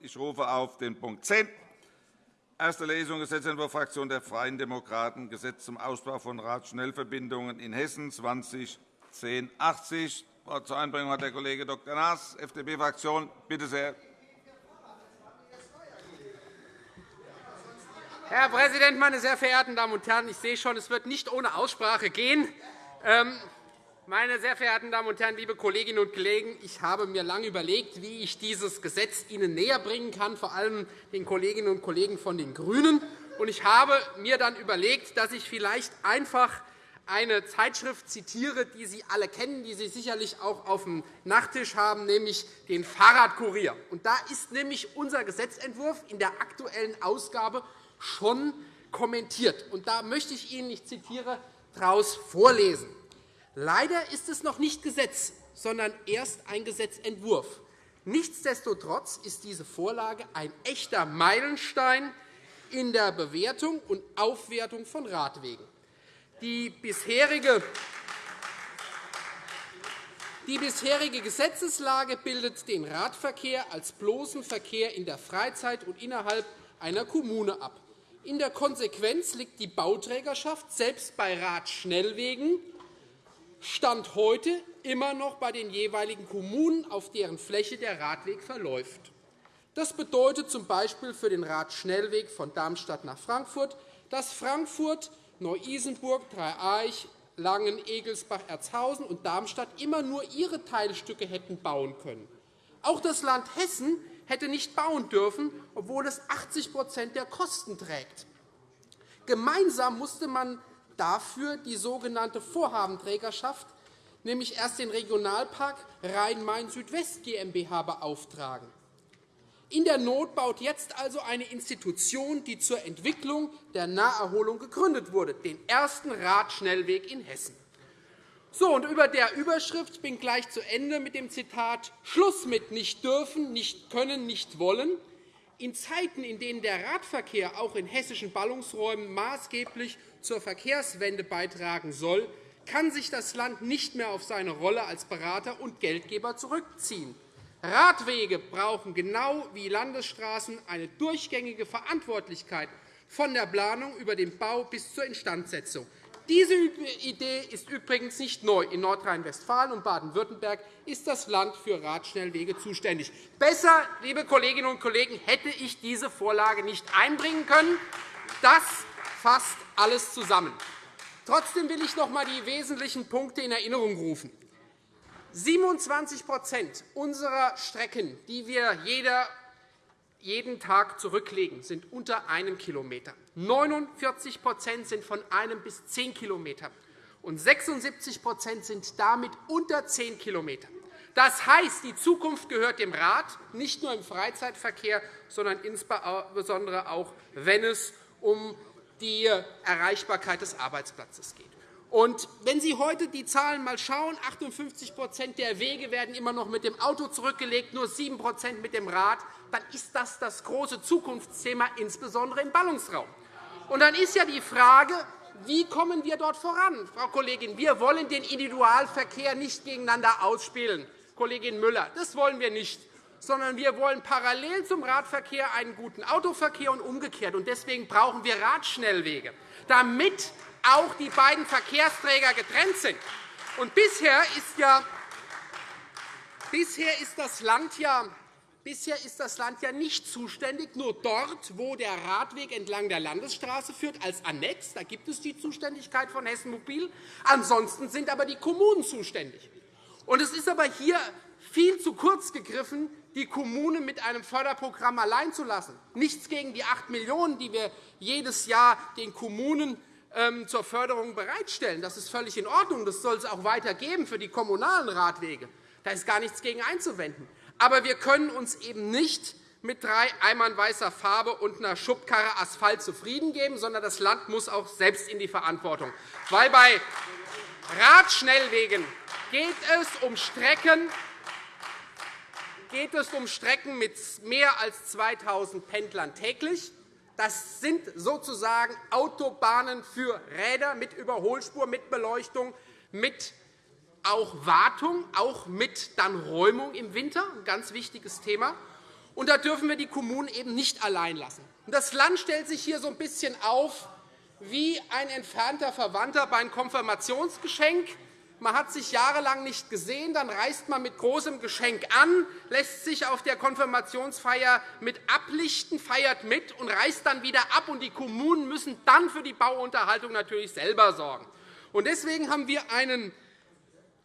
Ich rufe auf den Punkt 10 Erste Lesung Gesetzentwurf Fraktion der Freien Demokraten, Gesetz zum Ausbau von Radschnellverbindungen in Hessen 201080. Das Wort zur Einbringung hat der Kollege Dr. Naas, FDP-Fraktion. Bitte sehr. Herr Präsident, meine sehr verehrten Damen und Herren! Ich sehe schon, es wird nicht ohne Aussprache gehen. Meine sehr verehrten Damen und Herren, liebe Kolleginnen und Kollegen! Ich habe mir lange überlegt, wie ich dieses Gesetz Ihnen näherbringen kann, vor allem den Kolleginnen und Kollegen von den GRÜNEN. Ich habe mir dann überlegt, dass ich vielleicht einfach eine Zeitschrift zitiere, die Sie alle kennen, die Sie sicherlich auch auf dem Nachttisch haben, nämlich den Fahrradkurier. Da ist nämlich unser Gesetzentwurf in der aktuellen Ausgabe schon kommentiert. Da möchte ich Ihnen, ich zitiere, daraus vorlesen. Leider ist es noch nicht Gesetz, sondern erst ein Gesetzentwurf. Nichtsdestotrotz ist diese Vorlage ein echter Meilenstein in der Bewertung und Aufwertung von Radwegen. Die bisherige die bisherige Gesetzeslage bildet den Radverkehr als bloßen Verkehr in der Freizeit und innerhalb einer Kommune ab. In der Konsequenz liegt die Bauträgerschaft selbst bei Radschnellwegen Stand heute immer noch bei den jeweiligen Kommunen, auf deren Fläche der Radweg verläuft. Das bedeutet z.B. für den Radschnellweg von Darmstadt nach Frankfurt, dass Frankfurt, Neu-Isenburg, Dreieich, Langen, Egelsbach, Erzhausen und Darmstadt immer nur ihre Teilstücke hätten bauen können. Auch das Land Hessen hätte nicht bauen dürfen, obwohl es 80% der Kosten trägt. Gemeinsam musste man dafür die sogenannte Vorhabenträgerschaft, nämlich erst den Regionalpark Rhein-Main-Südwest GmbH beauftragen. In der Not baut jetzt also eine Institution, die zur Entwicklung der Naherholung gegründet wurde, den ersten Radschnellweg in Hessen. So, und über der Überschrift bin gleich zu Ende mit dem Zitat Schluss mit nicht dürfen, nicht können, nicht wollen. In Zeiten, in denen der Radverkehr auch in hessischen Ballungsräumen maßgeblich zur Verkehrswende beitragen soll, kann sich das Land nicht mehr auf seine Rolle als Berater und Geldgeber zurückziehen. Radwege brauchen genau wie Landesstraßen eine durchgängige Verantwortlichkeit von der Planung über den Bau bis zur Instandsetzung. Diese Idee ist übrigens nicht neu. In Nordrhein-Westfalen und Baden-Württemberg ist das Land für Radschnellwege zuständig. Besser, liebe Kolleginnen und Kollegen, hätte ich diese Vorlage nicht einbringen können. Das fasst alles zusammen. Trotzdem will ich noch einmal die wesentlichen Punkte in Erinnerung rufen. 27% unserer Strecken, die wir jeden Tag zurücklegen, sind unter einem Kilometer. 49% sind von einem bis zehn Kilometern, und 76% sind damit unter zehn Kilometern. Das heißt, die Zukunft gehört dem Rad, nicht nur im Freizeitverkehr, sondern insbesondere auch, wenn es um die Erreichbarkeit des Arbeitsplatzes geht. Und wenn Sie heute die Zahlen einmal schauen, 58% der Wege werden immer noch mit dem Auto zurückgelegt, nur 7% mit dem Rad, dann ist das das große Zukunftsthema, insbesondere im Ballungsraum. Und dann ist ja die Frage, wie kommen wir dort voran? Frau Kollegin, wir wollen den Individualverkehr nicht gegeneinander ausspielen. Kollegin Müller, das wollen wir nicht sondern wir wollen parallel zum Radverkehr einen guten Autoverkehr und umgekehrt. Deswegen brauchen wir Radschnellwege, damit auch die beiden Verkehrsträger getrennt sind. Und bisher ist, ja, bisher ist das Land ja Bisher ist das Land ja nicht zuständig, nur dort, wo der Radweg entlang der Landesstraße führt, als Annex. Da gibt es die Zuständigkeit von Hessen Mobil. Ansonsten sind aber die Kommunen zuständig. Es ist aber hier viel zu kurz gegriffen, die Kommune mit einem Förderprogramm allein zu lassen. Nichts gegen die 8 Millionen €, die wir jedes Jahr den Kommunen ähm, zur Förderung bereitstellen. Das ist völlig in Ordnung. Das soll es auch weiter geben für die kommunalen Radwege. Da ist gar nichts gegen einzuwenden. Aber wir können uns eben nicht mit drei Eimern weißer Farbe und einer Schubkarre Asphalt zufrieden geben, sondern das Land muss auch selbst in die Verantwortung. Weil bei Radschnellwegen geht es um Strecken, geht es um Strecken mit mehr als 2.000 Pendlern täglich. Das sind sozusagen Autobahnen für Räder mit Überholspur, mit Beleuchtung, mit auch Wartung, auch mit dann Räumung im Winter, ein ganz wichtiges Thema. Und da dürfen wir die Kommunen eben nicht allein lassen. Das Land stellt sich hier so ein bisschen auf wie ein entfernter Verwandter bei einem Konfirmationsgeschenk. Man hat sich jahrelang nicht gesehen, dann reist man mit großem Geschenk an, lässt sich auf der Konfirmationsfeier mit ablichten, feiert mit und reist dann wieder ab. Und die Kommunen müssen dann für die Bauunterhaltung natürlich selber sorgen. Deswegen haben wir einen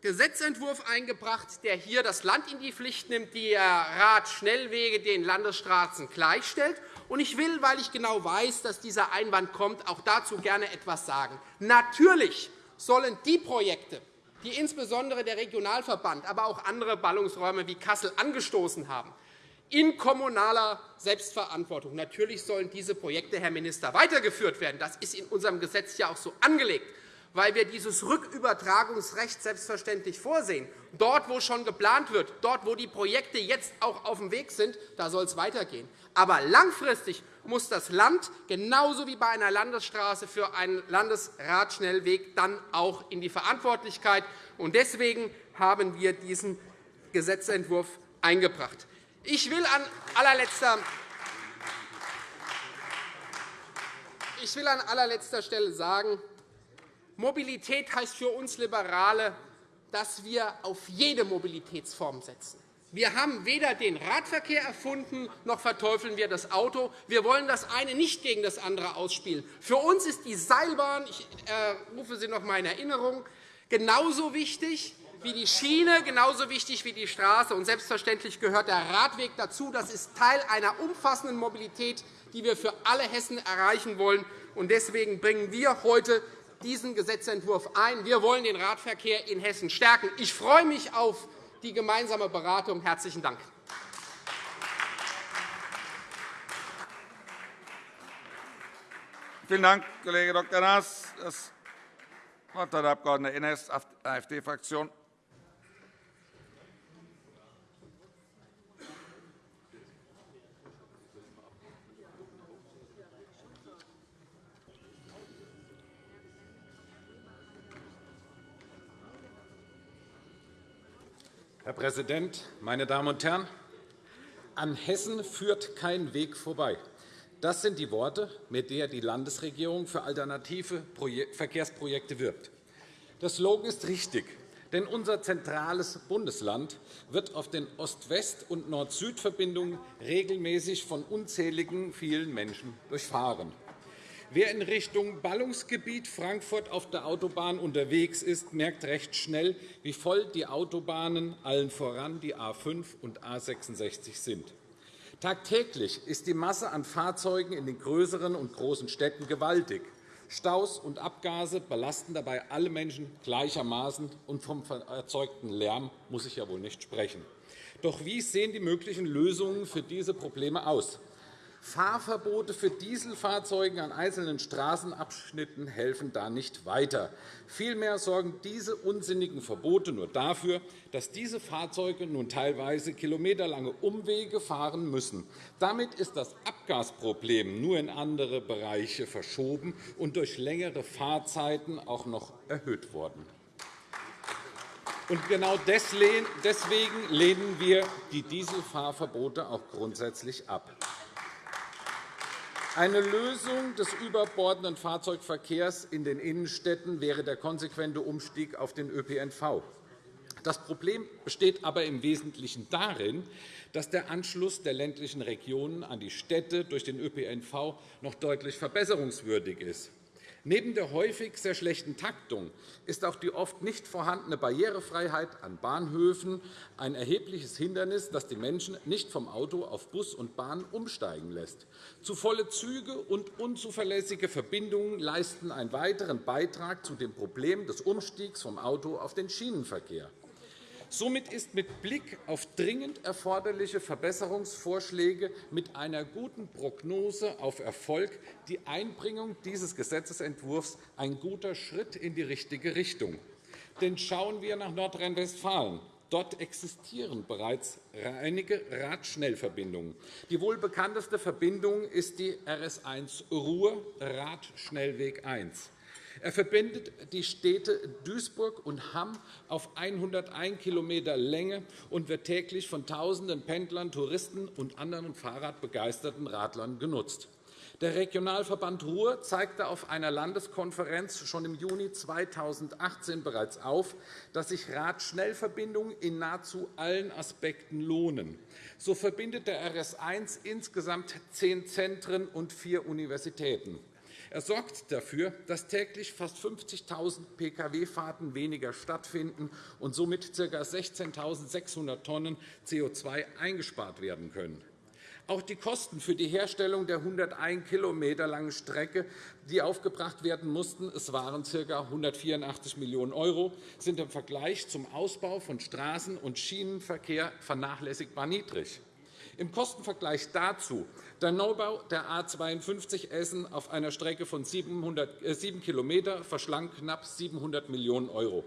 Gesetzentwurf eingebracht, der hier das Land in die Pflicht nimmt, die Radschnellwege den Landesstraßen gleichstellt. Ich will, weil ich genau weiß, dass dieser Einwand kommt, auch dazu gerne etwas sagen. Natürlich sollen die Projekte, die insbesondere der Regionalverband, aber auch andere Ballungsräume wie Kassel angestoßen haben, in kommunaler Selbstverantwortung. Natürlich sollen diese Projekte, Herr Minister, weitergeführt werden. Das ist in unserem Gesetz ja auch so angelegt weil wir dieses Rückübertragungsrecht selbstverständlich vorsehen. Dort, wo schon geplant wird, dort, wo die Projekte jetzt auch auf dem Weg sind, da soll es weitergehen. Aber langfristig muss das Land genauso wie bei einer Landesstraße für einen Landesradschnellweg dann auch in die Verantwortlichkeit. Deswegen haben wir diesen Gesetzentwurf eingebracht. Ich will an allerletzter ich will an allerletzter Stelle sagen, Mobilität heißt für uns Liberale, dass wir auf jede Mobilitätsform setzen. Wir haben weder den Radverkehr erfunden, noch verteufeln wir das Auto. Wir wollen das eine nicht gegen das andere ausspielen. Für uns ist die Seilbahn, ich äh, rufe sie noch einmal in Erinnerung, genauso wichtig wie die Schiene, genauso wichtig wie die Straße. Und selbstverständlich gehört der Radweg dazu. Das ist Teil einer umfassenden Mobilität, die wir für alle Hessen erreichen wollen. Deswegen bringen wir heute diesen Gesetzentwurf ein. Wir wollen den Radverkehr in Hessen stärken. Ich freue mich auf die gemeinsame Beratung. – Herzlichen Dank. Vielen Dank, Kollege Dr. Naas. Das Wort hat der Abg. Ennes, AfD-Fraktion. Herr Präsident, meine Damen und Herren! An Hessen führt kein Weg vorbei. Das sind die Worte, mit denen die Landesregierung für alternative Verkehrsprojekte wirbt. Der Slogan ist richtig, denn unser zentrales Bundesland wird auf den Ost-West- und Nord-Süd-Verbindungen regelmäßig von unzähligen vielen Menschen durchfahren. Wer in Richtung Ballungsgebiet Frankfurt auf der Autobahn unterwegs ist, merkt recht schnell, wie voll die Autobahnen, allen voran die A 5 und A 66 sind. Tagtäglich ist die Masse an Fahrzeugen in den größeren und großen Städten gewaltig. Staus und Abgase belasten dabei alle Menschen gleichermaßen, und vom erzeugten Lärm muss ich ja wohl nicht sprechen. Doch wie sehen die möglichen Lösungen für diese Probleme aus? Fahrverbote für Dieselfahrzeuge an einzelnen Straßenabschnitten helfen da nicht weiter. Vielmehr sorgen diese unsinnigen Verbote nur dafür, dass diese Fahrzeuge nun teilweise kilometerlange Umwege fahren müssen. Damit ist das Abgasproblem nur in andere Bereiche verschoben und durch längere Fahrzeiten auch noch erhöht worden. Genau deswegen lehnen wir die Dieselfahrverbote auch grundsätzlich ab. Eine Lösung des überbordenden Fahrzeugverkehrs in den Innenstädten wäre der konsequente Umstieg auf den ÖPNV. Das Problem besteht aber im Wesentlichen darin, dass der Anschluss der ländlichen Regionen an die Städte durch den ÖPNV noch deutlich verbesserungswürdig ist. Neben der häufig sehr schlechten Taktung ist auch die oft nicht vorhandene Barrierefreiheit an Bahnhöfen ein erhebliches Hindernis, das die Menschen nicht vom Auto auf Bus und Bahn umsteigen lässt. Zu volle Züge und unzuverlässige Verbindungen leisten einen weiteren Beitrag zu dem Problem des Umstiegs vom Auto auf den Schienenverkehr. Somit ist mit Blick auf dringend erforderliche Verbesserungsvorschläge mit einer guten Prognose auf Erfolg die Einbringung dieses Gesetzentwurfs ein guter Schritt in die richtige Richtung. Denn schauen wir nach Nordrhein-Westfalen. Dort existieren bereits einige Radschnellverbindungen. Die wohl bekannteste Verbindung ist die RS 1 Ruhr Radschnellweg 1. Er verbindet die Städte Duisburg und Hamm auf 101 km Länge und wird täglich von Tausenden Pendlern, Touristen und anderen Fahrradbegeisterten Radlern genutzt. Der Regionalverband Ruhr zeigte auf einer Landeskonferenz schon im Juni 2018 bereits auf, dass sich Radschnellverbindungen in nahezu allen Aspekten lohnen. So verbindet der RS1 insgesamt zehn Zentren und vier Universitäten. Er sorgt dafür, dass täglich fast 50.000 Pkw-Fahrten weniger stattfinden und somit ca. 16.600 Tonnen CO2 eingespart werden können. Auch die Kosten für die Herstellung der 101 km langen Strecke, die aufgebracht werden mussten, es waren ca. 184 Millionen €, sind im Vergleich zum Ausbau von Straßen- und Schienenverkehr vernachlässigbar niedrig. Im Kostenvergleich dazu der Neubau der A 52 Essen auf einer Strecke von 7 km verschlang knapp 700 Millionen €.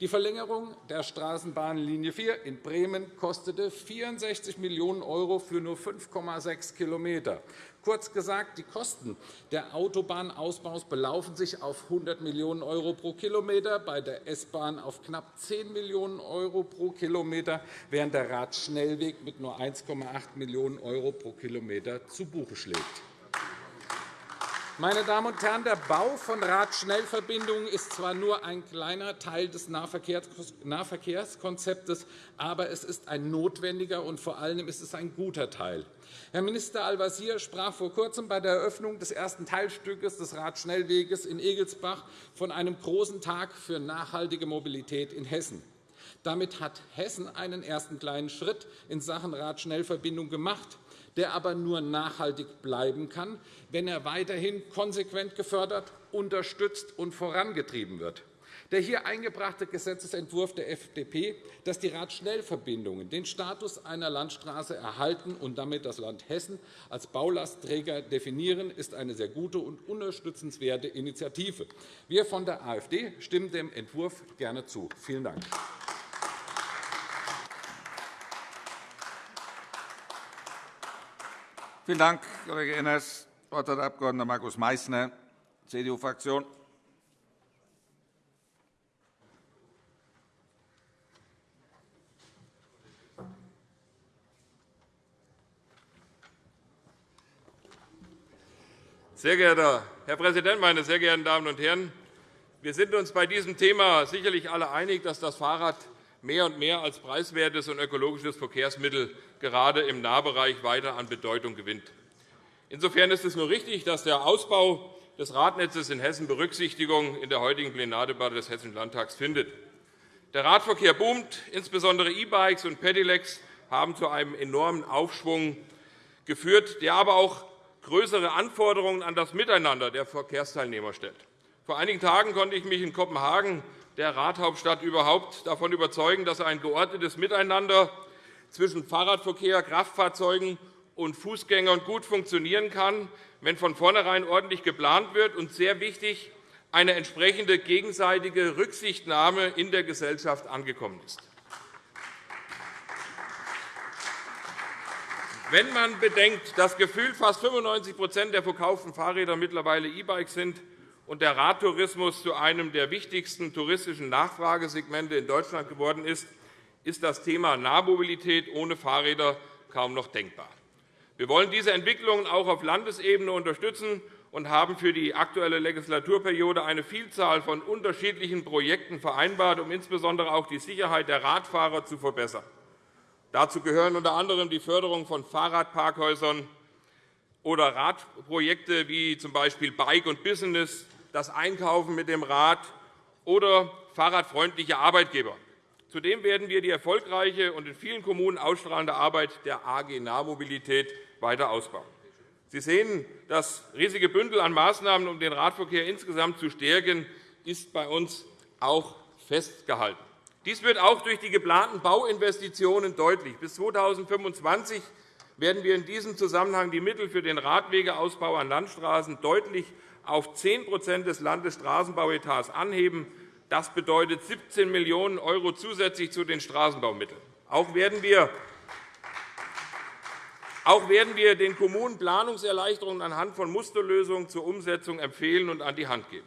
Die Verlängerung der Straßenbahnlinie 4 in Bremen kostete 64 Millionen € für nur 5,6 km. Kurz gesagt, die Kosten der Autobahnausbaus belaufen sich auf 100 Millionen € pro Kilometer, bei der S-Bahn auf knapp 10 Millionen € pro Kilometer, während der Radschnellweg mit nur 1,8 Millionen € pro Kilometer zu Buche schlägt. Meine Damen und Herren, der Bau von Radschnellverbindungen ist zwar nur ein kleiner Teil des Nahverkehrskonzeptes, aber es ist ein notwendiger und vor allem ist es ein guter Teil. Herr Minister Al-Wazir sprach vor Kurzem bei der Eröffnung des ersten Teilstückes des Radschnellweges in Egelsbach von einem großen Tag für nachhaltige Mobilität in Hessen. Damit hat Hessen einen ersten kleinen Schritt in Sachen Radschnellverbindung gemacht der aber nur nachhaltig bleiben kann, wenn er weiterhin konsequent gefördert, unterstützt und vorangetrieben wird. Der hier eingebrachte Gesetzentwurf der FDP, dass die Radschnellverbindungen den Status einer Landstraße erhalten und damit das Land Hessen als Baulastträger definieren, ist eine sehr gute und unterstützenswerte Initiative. Wir von der AfD stimmen dem Entwurf gerne zu. Vielen Dank. Vielen Dank, Kollege Enners. Das Wort hat der Abg. Markus Meysner, CDU-Fraktion. Sehr geehrter Herr Präsident, meine sehr geehrten Damen und Herren! Wir sind uns bei diesem Thema sicherlich alle einig, dass das Fahrrad mehr und mehr als preiswertes und ökologisches Verkehrsmittel gerade im Nahbereich weiter an Bedeutung gewinnt. Insofern ist es nur richtig, dass der Ausbau des Radnetzes in Hessen Berücksichtigung in der heutigen Plenardebatte des Hessischen Landtags findet. Der Radverkehr boomt. Insbesondere E-Bikes und Pedelecs haben zu einem enormen Aufschwung geführt, der aber auch größere Anforderungen an das Miteinander der Verkehrsteilnehmer stellt. Vor einigen Tagen konnte ich mich in Kopenhagen, der Radhauptstadt überhaupt, davon überzeugen, dass ein geordnetes Miteinander zwischen Fahrradverkehr, Kraftfahrzeugen und Fußgängern gut funktionieren kann, wenn von vornherein ordentlich geplant wird und sehr wichtig eine entsprechende gegenseitige Rücksichtnahme in der Gesellschaft angekommen ist. Wenn man bedenkt, dass gefühlt fast 95% der verkauften Fahrräder mittlerweile E-Bikes sind und der Radtourismus zu einem der wichtigsten touristischen Nachfragesegmente in Deutschland geworden ist, ist das Thema Nahmobilität ohne Fahrräder kaum noch denkbar. Wir wollen diese Entwicklungen auch auf Landesebene unterstützen und haben für die aktuelle Legislaturperiode eine Vielzahl von unterschiedlichen Projekten vereinbart, um insbesondere auch die Sicherheit der Radfahrer zu verbessern. Dazu gehören unter anderem die Förderung von Fahrradparkhäusern oder Radprojekte wie z. B. Bike und Business, das Einkaufen mit dem Rad oder fahrradfreundliche Arbeitgeber. Zudem werden wir die erfolgreiche und in vielen Kommunen ausstrahlende Arbeit der AG Nahmobilität weiter ausbauen. Sie sehen, das riesige Bündel an Maßnahmen, um den Radverkehr insgesamt zu stärken, ist bei uns auch festgehalten. Dies wird auch durch die geplanten Bauinvestitionen deutlich. Bis 2025 werden wir in diesem Zusammenhang die Mittel für den Radwegeausbau an Landstraßen deutlich auf 10% des Landesstraßenbauetats anheben. Das bedeutet 17 Millionen € zusätzlich zu den Straßenbaumitteln. Auch werden wir den Kommunen Planungserleichterungen anhand von Musterlösungen zur Umsetzung empfehlen und an die Hand geben.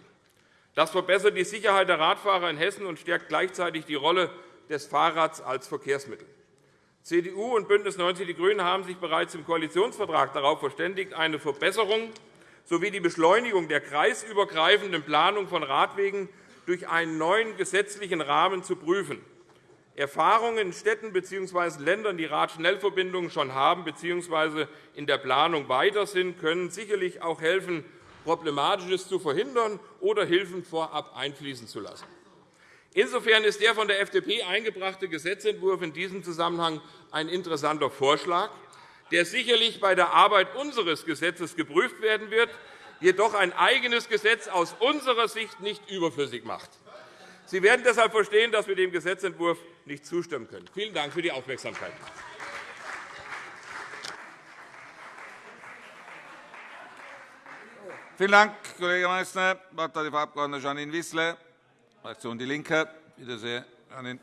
Das verbessert die Sicherheit der Radfahrer in Hessen und stärkt gleichzeitig die Rolle des Fahrrads als Verkehrsmittel. CDU und BÜNDNIS 90 die GRÜNEN haben sich bereits im Koalitionsvertrag darauf verständigt, eine Verbesserung sowie die Beschleunigung der kreisübergreifenden Planung von Radwegen durch einen neuen gesetzlichen Rahmen zu prüfen. Erfahrungen in Städten bzw. Ländern, die Radschnellverbindungen schon haben bzw. in der Planung weiter sind, können sicherlich auch helfen, Problematisches zu verhindern oder Hilfen vorab einfließen zu lassen. Insofern ist der von der FDP eingebrachte Gesetzentwurf in diesem Zusammenhang ein interessanter Vorschlag, der sicherlich bei der Arbeit unseres Gesetzes geprüft werden wird, jedoch ein eigenes Gesetz aus unserer Sicht nicht überflüssig macht. Sie werden deshalb verstehen, dass wir dem Gesetzentwurf nicht zustimmen können. Vielen Dank für die Aufmerksamkeit. Vielen Dank, Kollege Meysner. Das Wort hat die Frau Abg. Janine Wissler, Fraktion DIE LINKE. Bitte Janine.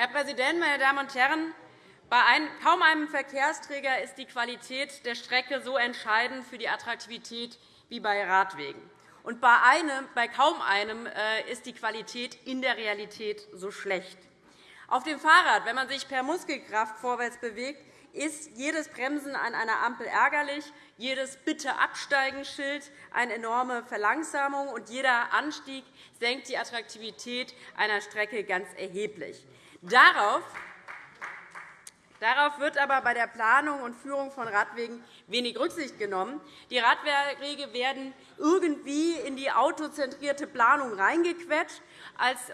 Herr Präsident, meine Damen und Herren! Bei kaum einem Verkehrsträger ist die Qualität der Strecke so entscheidend für die Attraktivität wie bei Radwegen. Und bei, einem, bei kaum einem äh, ist die Qualität in der Realität so schlecht. Auf dem Fahrrad, wenn man sich per Muskelkraft vorwärts bewegt, ist jedes Bremsen an einer Ampel ärgerlich, jedes Bitte-Absteigen-Schild eine enorme Verlangsamung, und jeder Anstieg senkt die Attraktivität einer Strecke ganz erheblich. Darauf Darauf wird aber bei der Planung und Führung von Radwegen wenig Rücksicht genommen. Die Radwege werden irgendwie in die autozentrierte Planung reingequetscht,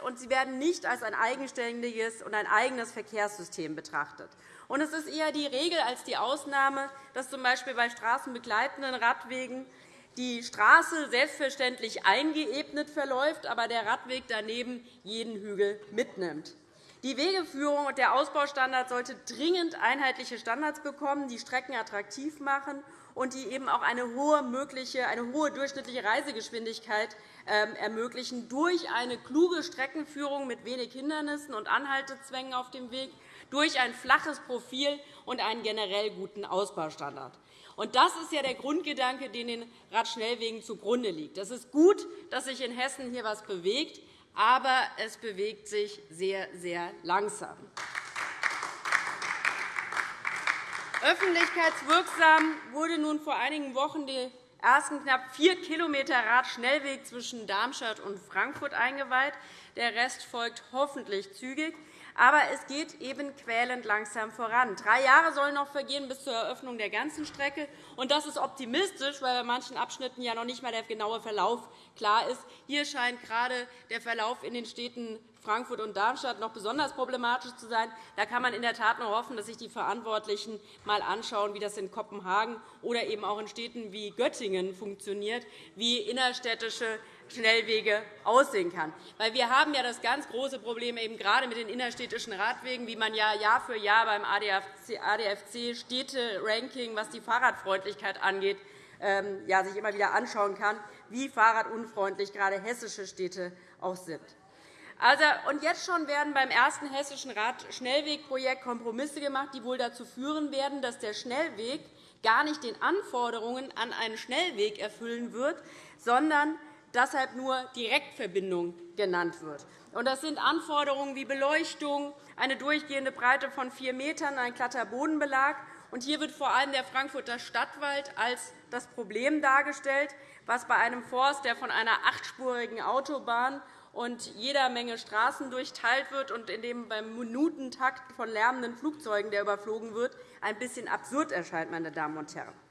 und sie werden nicht als ein eigenständiges und ein eigenes Verkehrssystem betrachtet. Und es ist eher die Regel als die Ausnahme, dass z. B. bei straßenbegleitenden Radwegen die Straße selbstverständlich eingeebnet verläuft, aber der Radweg daneben jeden Hügel mitnimmt. Die Wegeführung und der Ausbaustandard sollte dringend einheitliche Standards bekommen, die Strecken attraktiv machen und die eben auch eine hohe, mögliche, eine hohe durchschnittliche Reisegeschwindigkeit ähm, ermöglichen durch eine kluge Streckenführung mit wenig Hindernissen und Anhaltezwängen auf dem Weg, durch ein flaches Profil und einen generell guten Ausbaustandard. Das ist ja der Grundgedanke, den den Radschnellwegen zugrunde liegt. Es ist gut, dass sich in Hessen hier etwas bewegt aber es bewegt sich sehr, sehr langsam. Öffentlichkeitswirksam wurde nun vor einigen Wochen der ersten knapp vier km Radschnellweg zwischen Darmstadt und Frankfurt eingeweiht. Der Rest folgt hoffentlich zügig. Aber es geht eben quälend langsam voran. Drei Jahre sollen noch vergehen bis zur Eröffnung der ganzen Strecke. Und das ist optimistisch, weil bei manchen Abschnitten ja noch nicht einmal der genaue Verlauf klar ist. Hier scheint gerade der Verlauf in den Städten Frankfurt und Darmstadt noch besonders problematisch zu sein. Da kann man in der Tat nur hoffen, dass sich die Verantwortlichen einmal anschauen, wie das in Kopenhagen oder eben auch in Städten wie Göttingen funktioniert, wie innerstädtische Schnellwege aussehen kann. Weil wir haben ja das ganz große Problem eben gerade mit den innerstädtischen Radwegen, wie man ja Jahr für Jahr beim ADFC Städte-Ranking, was die Fahrradfreundlichkeit angeht, ähm, ja, sich immer wieder anschauen kann, wie fahrradunfreundlich gerade hessische Städte auch sind. Also, und jetzt schon werden beim ersten hessischen Radschnellwegprojekt Kompromisse gemacht, die wohl dazu führen werden, dass der Schnellweg gar nicht den Anforderungen an einen Schnellweg erfüllen wird, sondern deshalb nur Direktverbindung genannt wird. Das sind Anforderungen wie Beleuchtung, eine durchgehende Breite von 4 m, ein glatter Bodenbelag. Hier wird vor allem der Frankfurter Stadtwald als das Problem dargestellt, was bei einem Forst, der von einer achtspurigen Autobahn und jeder Menge Straßen durchteilt wird und in dem beim Minutentakt von lärmenden Flugzeugen, der überflogen wird, ein bisschen absurd erscheint. Meine Damen und Herren.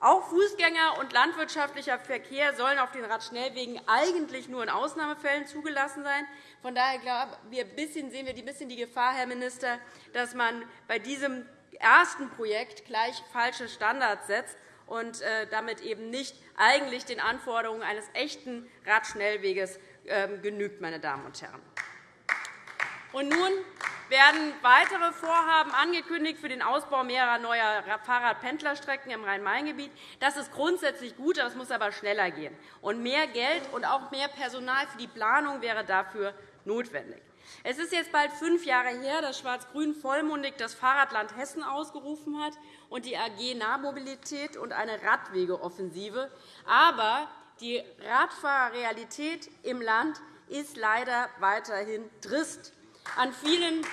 Auch Fußgänger- und landwirtschaftlicher Verkehr sollen auf den Radschnellwegen eigentlich nur in Ausnahmefällen zugelassen sein. Von daher wir sehen wir ein bisschen die Gefahr, Herr Minister, dass man bei diesem ersten Projekt gleich falsche Standards setzt und äh, damit eben nicht eigentlich den Anforderungen eines echten Radschnellweges ähm, genügt. Meine Damen und Herren. Und nun werden weitere Vorhaben angekündigt für den Ausbau mehrerer neuer Fahrradpendlerstrecken im Rhein-Main-Gebiet. Das ist grundsätzlich gut, das muss aber schneller gehen. Und mehr Geld und auch mehr Personal für die Planung wäre dafür notwendig. Es ist jetzt bald fünf Jahre her, dass Schwarz-Grün vollmundig das Fahrradland Hessen ausgerufen hat und die AG Nahmobilität und eine Radwegeoffensive. Aber die Radfahrerrealität im Land ist leider weiterhin trist. An vielen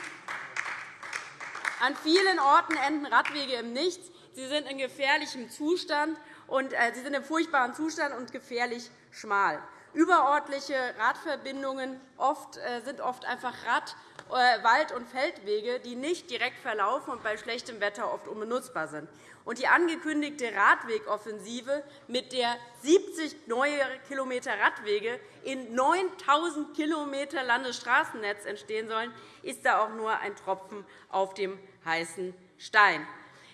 an vielen Orten enden Radwege im Nichts. Sie sind in gefährlichem Zustand und äh, sie sind in furchtbaren Zustand und gefährlich schmal. Überörtliche Radverbindungen äh, sind oft einfach Rad-, äh, Wald- und Feldwege, die nicht direkt verlaufen und bei schlechtem Wetter oft unbenutzbar sind. Und die angekündigte Radwegoffensive, mit der 70 neue Kilometer Radwege in 9.000 km Landesstraßennetz entstehen sollen, ist da auch nur ein Tropfen auf dem heißen Stein.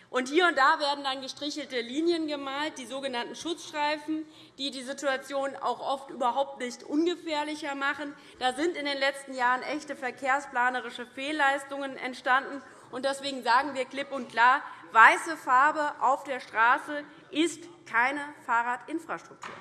Und hier und da werden dann gestrichelte Linien gemalt, die sogenannten Schutzstreifen, die die Situation auch oft überhaupt nicht ungefährlicher machen. Da sind in den letzten Jahren echte verkehrsplanerische Fehlleistungen entstanden. Deswegen sagen wir klipp und klar, weiße Farbe auf der Straße ist keine Fahrradinfrastruktur.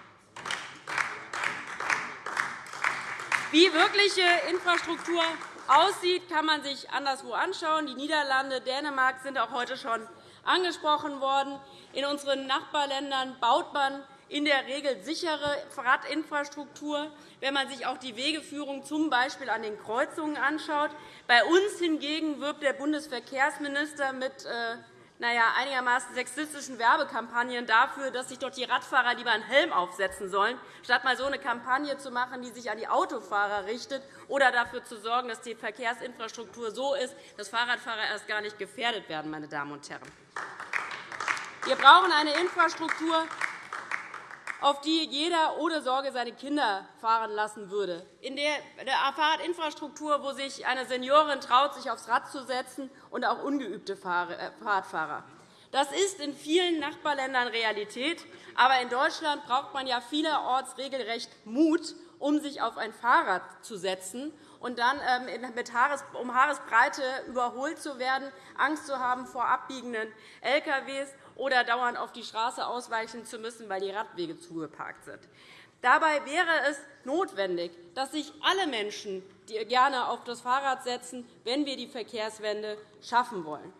Wie wirkliche Infrastruktur aussieht, kann man sich anderswo anschauen. Die Niederlande, Dänemark sind auch heute schon angesprochen worden. In unseren Nachbarländern baut man in der Regel sichere Radinfrastruktur, wenn man sich auch die Wegeführung z. An den Kreuzungen anschaut. Bei uns hingegen wirbt der Bundesverkehrsminister mit äh, naja, einigermaßen sexistischen Werbekampagnen dafür, dass sich dort die Radfahrer lieber einen Helm aufsetzen sollen, statt mal so eine Kampagne zu machen, die sich an die Autofahrer richtet, oder dafür zu sorgen, dass die Verkehrsinfrastruktur so ist, dass Fahrradfahrer erst gar nicht gefährdet werden. Meine Damen und Herren. Wir brauchen eine Infrastruktur, auf die jeder ohne Sorge seine Kinder fahren lassen würde. In der Fahrradinfrastruktur, wo sich eine Seniorin traut, sich aufs Rad zu setzen, und auch ungeübte äh, Fahrradfahrer. Das ist in vielen Nachbarländern Realität. Aber in Deutschland braucht man ja vielerorts regelrecht Mut, um sich auf ein Fahrrad zu setzen und dann ähm, um Haaresbreite überholt zu werden, Angst zu haben vor abbiegenden LKWs oder dauernd auf die Straße ausweichen zu müssen, weil die Radwege zugeparkt sind. Dabei wäre es notwendig, dass sich alle Menschen gerne auf das Fahrrad setzen, wenn wir die Verkehrswende schaffen wollen.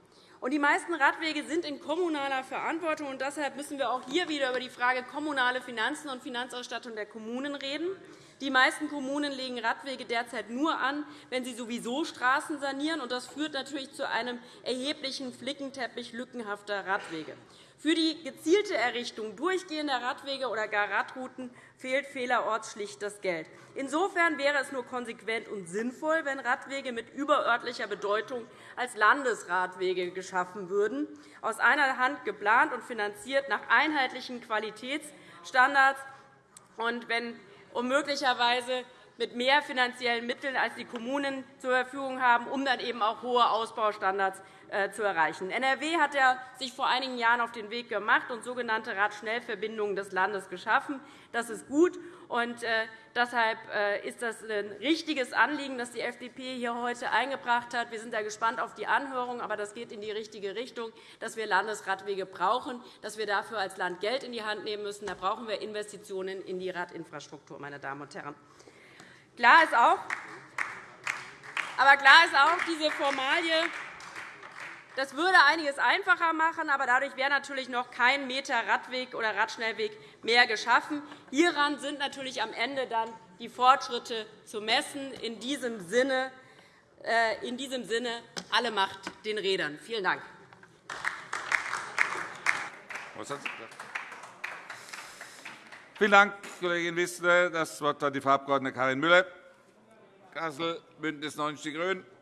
Die meisten Radwege sind in kommunaler Verantwortung. und Deshalb müssen wir auch hier wieder über die Frage kommunale Finanzen und Finanzausstattung der Kommunen reden. Die meisten Kommunen legen Radwege derzeit nur an, wenn sie sowieso Straßen sanieren. Das führt natürlich zu einem erheblichen Flickenteppich lückenhafter Radwege. Für die gezielte Errichtung durchgehender Radwege oder gar Radrouten fehlt vielerorts schlicht das Geld. Insofern wäre es nur konsequent und sinnvoll, wenn Radwege mit überörtlicher Bedeutung als Landesradwege geschaffen würden, aus einer Hand geplant und finanziert nach einheitlichen Qualitätsstandards und wenn um möglicherweise mit mehr finanziellen Mitteln, als die Kommunen zur Verfügung haben, um dann eben auch hohe Ausbaustandards äh, zu erreichen. NRW hat sich vor einigen Jahren auf den Weg gemacht und sogenannte Radschnellverbindungen des Landes geschaffen. Das ist gut. Und äh, deshalb äh, ist das ein richtiges Anliegen, das die FDP hier heute eingebracht hat. Wir sind da gespannt auf die Anhörung, aber das geht in die richtige Richtung, dass wir Landesradwege brauchen, dass wir dafür als Land Geld in die Hand nehmen müssen. Da brauchen wir Investitionen in die Radinfrastruktur. Meine Damen und Herren. Klar ist auch, aber klar ist auch, diese Formalie das würde einiges einfacher machen, aber dadurch wäre natürlich noch kein Meter Radweg oder Radschnellweg mehr geschaffen. Hieran sind natürlich am Ende dann die Fortschritte zu messen. In diesem Sinne, äh, in diesem Sinne alle Macht den Rädern. Vielen Dank. Vielen Dank, Kollegin Wissler. Das Wort hat die Frau Abg. Karin Müller, Kassel, BÜNDNIS 90 die GRÜNEN.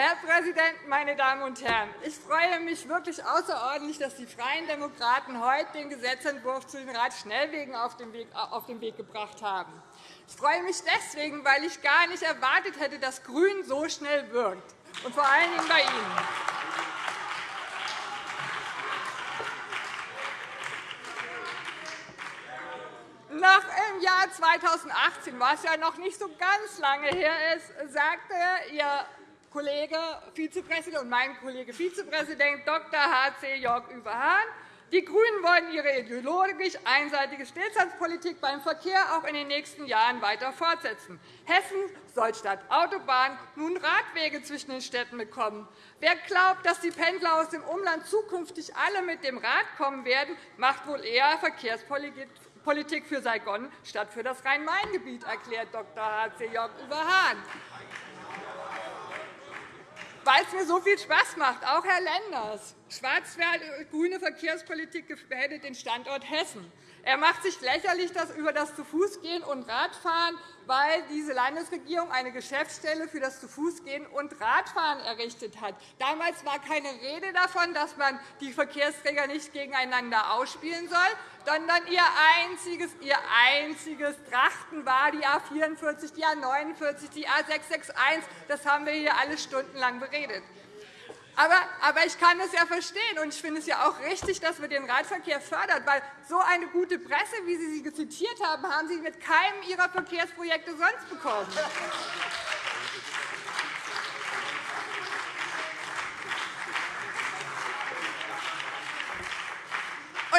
Herr Präsident, meine Damen und Herren! Ich freue mich wirklich außerordentlich, dass die Freien Demokraten heute den Gesetzentwurf zu den Radschnellwegen auf den Weg gebracht haben. Ich freue mich deswegen, weil ich gar nicht erwartet hätte, dass GRÜN so schnell wirkt, und vor allen Dingen bei Ihnen. Nach im Jahr 2018, was ja noch nicht so ganz lange her ist, sagte Ihr Kollege Vizepräsident und mein Kollege Vizepräsident Dr. H.C. Jörg Überhahn. Die GRÜNEN wollen ihre ideologisch einseitige Stillstandspolitik beim Verkehr auch in den nächsten Jahren weiter fortsetzen. Hessen soll statt Autobahn nun Radwege zwischen den Städten bekommen. Wer glaubt, dass die Pendler aus dem Umland zukünftig alle mit dem Rad kommen werden, macht wohl eher Verkehrspolitik für Saigon statt für das Rhein-Main-Gebiet, erklärt Dr. H.C. Jörg Überhahn weil es mir so viel Spaß macht, auch Herr Lenders. Schwarz-grüne Verkehrspolitik gefährdet den Standort Hessen. Er macht sich lächerlich über das Zu-Fuß-Gehen und Radfahren, weil diese Landesregierung eine Geschäftsstelle für das Zu-Fuß-Gehen und Radfahren errichtet hat. Damals war keine Rede davon, dass man die Verkehrsträger nicht gegeneinander ausspielen soll, sondern ihr einziges, ihr einziges Trachten war die A 44, die A 49, die A 661. Das haben wir hier alle stundenlang beredet. Aber, aber ich kann es ja verstehen, und ich finde es ja auch richtig, dass wir den Radverkehr fördern, weil so eine gute Presse, wie Sie sie zitiert haben, haben Sie mit keinem Ihrer Verkehrsprojekte sonst bekommen.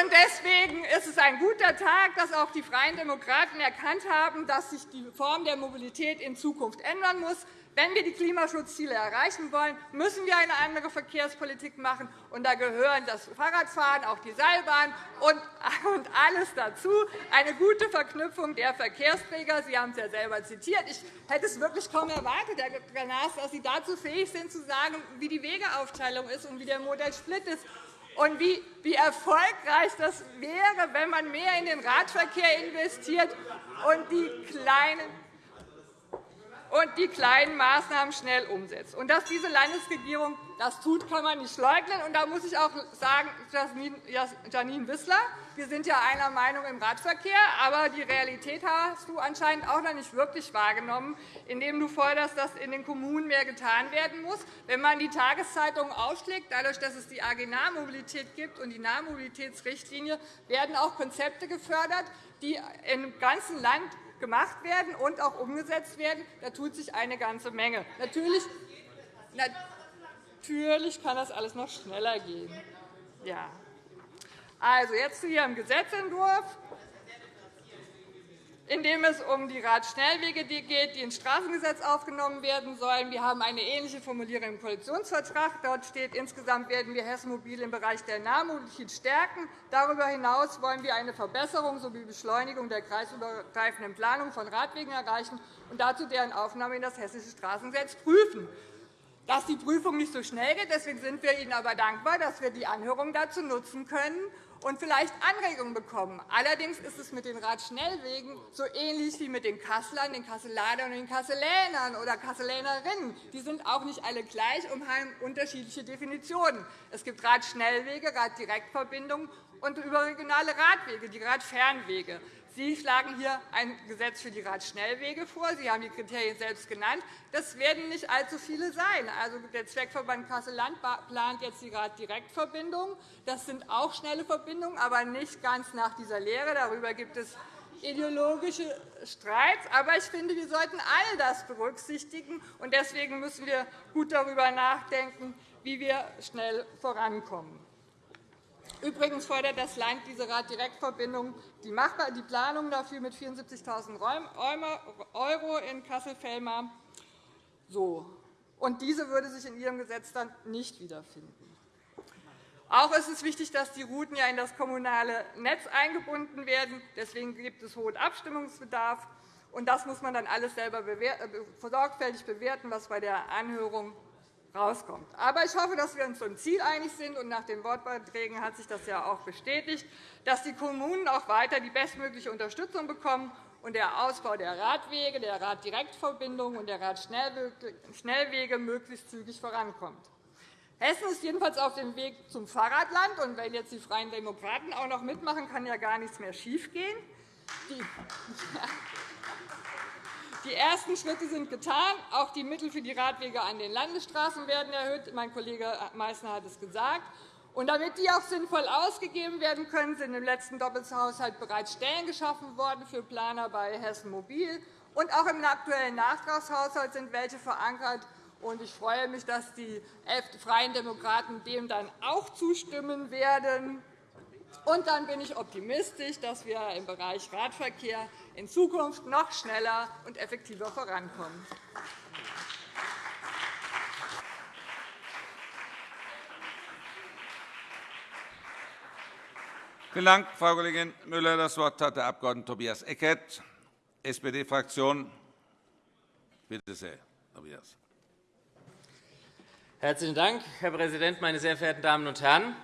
Und deswegen ist es ein guter Tag, dass auch die Freien Demokraten erkannt haben, dass sich die Form der Mobilität in Zukunft ändern muss. Wenn wir die Klimaschutzziele erreichen wollen, müssen wir eine andere Verkehrspolitik machen. Und da gehören das Fahrradfahren, auch die Seilbahn und alles dazu. Eine gute Verknüpfung der Verkehrsträger. Sie haben es ja selber zitiert. Ich hätte es wirklich kaum erwartet, Herr Dr. Naas, dass Sie dazu fähig sind, zu sagen, wie die Wegeaufteilung ist und wie der Modellsplit ist und wie, wie erfolgreich das wäre, wenn man mehr in den Radverkehr investiert und die kleinen und die kleinen Maßnahmen schnell umsetzt. Und dass diese Landesregierung das tut, kann man nicht leugnen. Und da muss ich auch sagen, Janine Wissler, wir sind ja einer Meinung im Radverkehr, aber die Realität hast du anscheinend auch noch nicht wirklich wahrgenommen, indem du forderst, dass in den Kommunen mehr getan werden muss. Wenn man die Tageszeitungen aufschlägt, dadurch, dass es die AG Nahmobilität gibt und die Nahmobilitätsrichtlinie, werden auch Konzepte gefördert, die im ganzen Land gemacht werden und auch umgesetzt werden. Da tut sich eine ganze Menge. Natürlich, natürlich kann das alles noch schneller gehen. Ja. Also, jetzt zu Ihrem Gesetzentwurf in dem es um die Radschnellwege geht, die ins Straßengesetz aufgenommen werden sollen. Wir haben eine ähnliche Formulierung im Koalitionsvertrag. Dort steht, insgesamt werden wir Hessen Mobil im Bereich der Nahmobilität stärken. Darüber hinaus wollen wir eine Verbesserung sowie Beschleunigung der kreisübergreifenden Planung von Radwegen erreichen und dazu deren Aufnahme in das Hessische Straßengesetz prüfen. Dass die Prüfung nicht so schnell geht, deswegen sind wir Ihnen aber dankbar, dass wir die Anhörung dazu nutzen können, und vielleicht Anregungen bekommen. Allerdings ist es mit den Radschnellwegen so ähnlich wie mit den Kasslern, den Kasseladern und den Kasselänern oder Kasselänerinnen. Die sind auch nicht alle gleich und haben unterschiedliche Definitionen. Es gibt Radschnellwege, Raddirektverbindungen und überregionale Radwege, die Radfernwege. Sie schlagen hier ein Gesetz für die Radschnellwege vor. Sie haben die Kriterien selbst genannt. Das werden nicht allzu viele sein. Also, der Zweckverband Kassel-Land plant jetzt die Raddirektverbindung. Das sind auch schnelle Verbindungen, aber nicht ganz nach dieser Lehre. Darüber gibt es ideologische Streits. Aber ich finde, wir sollten all das berücksichtigen. Deswegen müssen wir gut darüber nachdenken, wie wir schnell vorankommen. Übrigens fordert das Land diese Raddirektverbindung, die, die Planung dafür mit 74.000 € in Kassel-Fellmar. So. Und diese würde sich in Ihrem Gesetz dann nicht wiederfinden. Auch ist es wichtig, dass die Routen in das kommunale Netz eingebunden werden. Deswegen gibt es hohen Abstimmungsbedarf. Und das muss man dann alles selber äh, sorgfältig bewerten, was bei der Anhörung rauskommt. Aber ich hoffe, dass wir uns zum Ziel einig sind. Und nach den Wortbeiträgen hat sich das ja auch bestätigt, dass die Kommunen auch weiter die bestmögliche Unterstützung bekommen und der Ausbau der Radwege, der Raddirektverbindungen und der Radschnellwege möglichst zügig vorankommt. Hessen ist jedenfalls auf dem Weg zum Fahrradland. Und wenn jetzt die Freien Demokraten auch noch mitmachen, kann ja gar nichts mehr schiefgehen. Die ersten Schritte sind getan. Auch die Mittel für die Radwege an den Landesstraßen werden erhöht. Mein Kollege Meysner hat es gesagt. Und damit die auch sinnvoll ausgegeben werden können, sind im letzten Doppelhaushalt bereits Stellen geschaffen worden für Planer bei Hessen Mobil. Und auch im aktuellen Nachtragshaushalt sind welche verankert. Ich freue mich, dass die Freien Demokraten dem dann auch zustimmen werden. Und dann bin ich optimistisch, dass wir im Bereich Radverkehr in Zukunft noch schneller und effektiver vorankommen. Vielen Dank, Frau Kollegin Müller. – Das Wort hat der Abg. Tobias Eckert, SPD-Fraktion. Bitte sehr, Tobias. Herzlichen Dank, Herr Präsident, meine sehr verehrten Damen und Herren!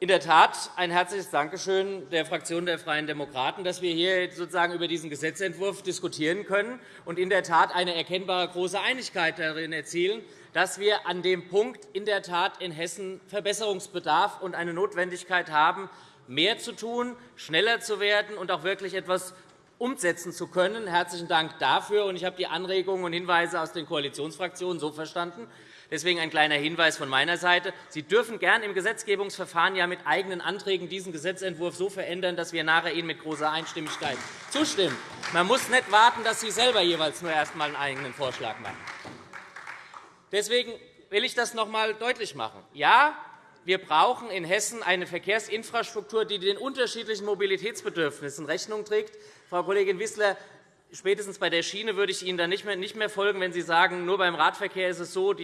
In der Tat ein herzliches Dankeschön der Fraktion der Freien Demokraten, dass wir hier sozusagen über diesen Gesetzentwurf diskutieren können und in der Tat eine erkennbare große Einigkeit darin erzielen, dass wir an dem Punkt in der Tat in Hessen Verbesserungsbedarf und eine Notwendigkeit haben, mehr zu tun, schneller zu werden und auch wirklich etwas umsetzen zu können. Herzlichen Dank dafür. Ich habe die Anregungen und Hinweise aus den Koalitionsfraktionen so verstanden. Deswegen ein kleiner Hinweis von meiner Seite. Sie dürfen gern im Gesetzgebungsverfahren ja mit eigenen Anträgen diesen Gesetzentwurf so verändern, dass wir nachher Ihnen mit großer Einstimmigkeit zustimmen. Man muss nicht warten, dass Sie selber jeweils nur erst einmal einen eigenen Vorschlag machen. Deswegen will ich das noch einmal deutlich machen. Ja, wir brauchen in Hessen eine Verkehrsinfrastruktur, die den unterschiedlichen Mobilitätsbedürfnissen Rechnung trägt. Frau Kollegin Wissler, spätestens bei der Schiene würde ich Ihnen dann nicht mehr folgen, wenn Sie sagen, nur beim Radverkehr ist es so,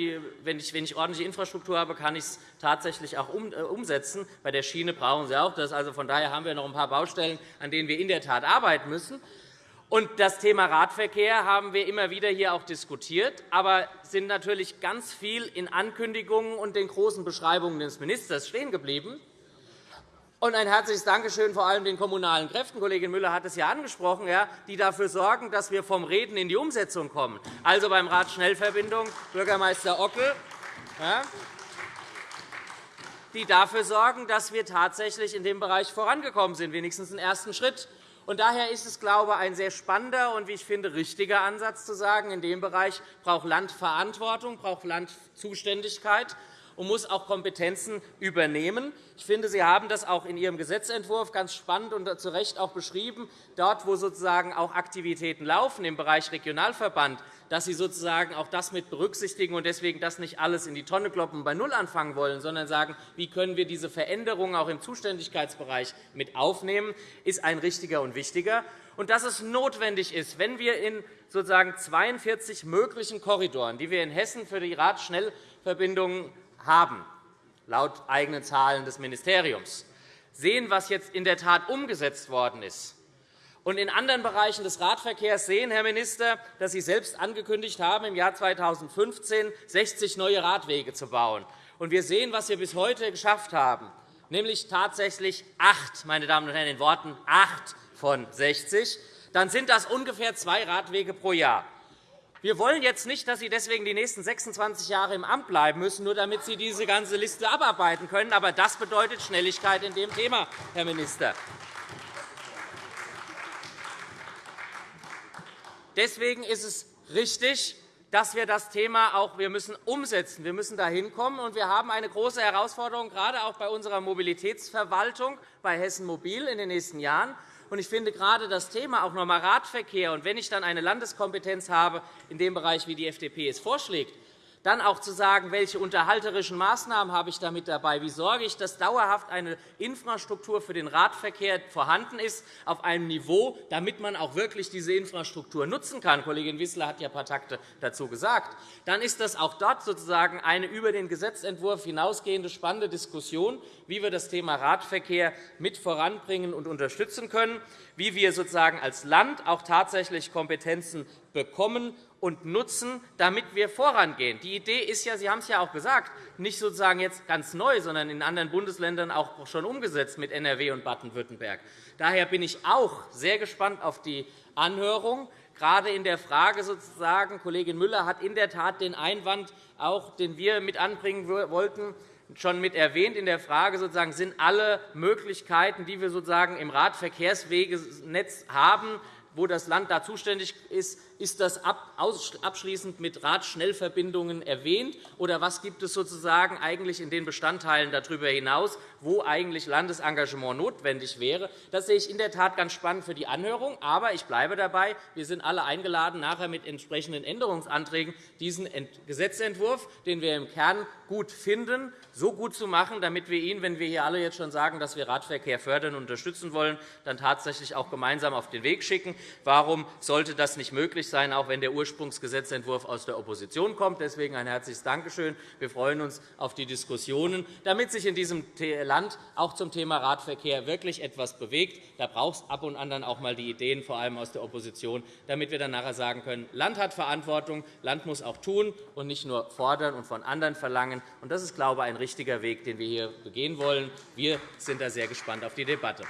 wenn ich ordentliche Infrastruktur habe, kann ich es tatsächlich auch äh, umsetzen. Bei der Schiene brauchen Sie auch das. Also von daher haben wir noch ein paar Baustellen, an denen wir in der Tat arbeiten müssen. Und das Thema Radverkehr haben wir immer wieder hier auch diskutiert, aber sind natürlich ganz viel in Ankündigungen und den großen Beschreibungen des Ministers stehen geblieben. Und ein herzliches Dankeschön vor allem den kommunalen Kräften. Kollegin Müller hat es ja angesprochen, die dafür sorgen, dass wir vom Reden in die Umsetzung kommen. Also beim Radschnellverbindung Bürgermeister Ockel, die dafür sorgen, dass wir tatsächlich in dem Bereich vorangekommen sind, wenigstens einen ersten Schritt. Und daher ist es, glaube ich, ein sehr spannender und, wie ich finde, richtiger Ansatz zu sagen, in dem Bereich braucht Land Verantwortung, braucht Land Zuständigkeit und muss auch Kompetenzen übernehmen. Ich finde, Sie haben das auch in Ihrem Gesetzentwurf ganz spannend und zu Recht auch beschrieben. Dort, wo sozusagen auch Aktivitäten laufen im Bereich Regionalverband, dass Sie sozusagen auch das mit berücksichtigen und deswegen das nicht alles in die Tonne kloppen und bei Null anfangen wollen, sondern sagen, wie können wir diese Veränderungen auch im Zuständigkeitsbereich mit aufnehmen, ist ein richtiger und wichtiger. Und dass es notwendig ist, wenn wir in sozusagen 42 möglichen Korridoren, die wir in Hessen für die Radschnellverbindungen haben, laut eigenen Zahlen des Ministeriums, sehen, was jetzt in der Tat umgesetzt worden ist, und in anderen Bereichen des Radverkehrs sehen, Herr Minister, dass Sie selbst angekündigt haben, im Jahr 2015 60 neue Radwege zu bauen. Und wir sehen, was wir bis heute geschafft haben, nämlich tatsächlich acht, meine Damen und Herren, in Worten acht von 60. Dann sind das ungefähr zwei Radwege pro Jahr. Wir wollen jetzt nicht, dass Sie deswegen die nächsten 26 Jahre im Amt bleiben müssen, nur damit Sie diese ganze Liste abarbeiten können. Aber das bedeutet Schnelligkeit in dem Thema, Herr Minister. Deswegen ist es richtig, dass wir das Thema auch wir müssen umsetzen. Wir müssen dahin kommen. Und wir haben eine große Herausforderung, gerade auch bei unserer Mobilitätsverwaltung, bei Hessen Mobil in den nächsten Jahren. Ich finde gerade das Thema auch noch einmal Radverkehr, und wenn ich dann eine Landeskompetenz habe in dem Bereich, wie die FDP es vorschlägt, dann auch zu sagen, welche unterhalterischen Maßnahmen habe ich damit dabei? Wie sorge ich, dass dauerhaft eine Infrastruktur für den Radverkehr vorhanden ist, auf einem Niveau, damit man auch wirklich diese Infrastruktur nutzen kann? Kollegin Wissler hat ja ein paar Takte dazu gesagt. Dann ist das auch dort sozusagen eine über den Gesetzentwurf hinausgehende spannende Diskussion, wie wir das Thema Radverkehr mit voranbringen und unterstützen können, wie wir sozusagen als Land auch tatsächlich Kompetenzen bekommen und nutzen, damit wir vorangehen. Die Idee ist ja, Sie haben es ja auch gesagt, nicht sozusagen jetzt ganz neu, sondern in anderen Bundesländern auch schon umgesetzt mit NRW und Baden-Württemberg. Daher bin ich auch sehr gespannt auf die Anhörung. Gerade in der Frage sozusagen, Kollegin Müller hat in der Tat den Einwand, auch, den wir mit anbringen wollten, schon mit erwähnt. In der Frage sozusagen, sind alle Möglichkeiten, die wir sozusagen im Radverkehrswegenetz haben, wo das Land da zuständig ist, Ist das abschließend mit Radschnellverbindungen erwähnt, oder was gibt es sozusagen eigentlich in den Bestandteilen darüber hinaus, wo eigentlich Landesengagement notwendig wäre? Das sehe ich in der Tat ganz spannend für die Anhörung. Aber ich bleibe dabei, wir sind alle eingeladen, nachher mit entsprechenden Änderungsanträgen diesen Gesetzentwurf, den wir im Kern gut finden, so gut zu machen, damit wir ihn, wenn wir hier alle jetzt schon sagen, dass wir Radverkehr fördern und unterstützen wollen, dann tatsächlich auch gemeinsam auf den Weg schicken. Warum sollte das nicht möglich sein, auch wenn der Ursprungsgesetzentwurf aus der Opposition kommt? Deswegen ein herzliches Dankeschön. Wir freuen uns auf die Diskussionen, damit sich in diesem Land auch zum Thema Radverkehr wirklich etwas bewegt. Da braucht es ab und an dann auch einmal die Ideen, vor allem aus der Opposition, damit wir dann nachher sagen können, Land hat Verantwortung, Land muss auch tun und nicht nur fordern und von anderen verlangen. Das ist, glaube ich, ein richtiger Weg, den wir hier begehen wollen. Wir sind da sehr gespannt auf die Debatte.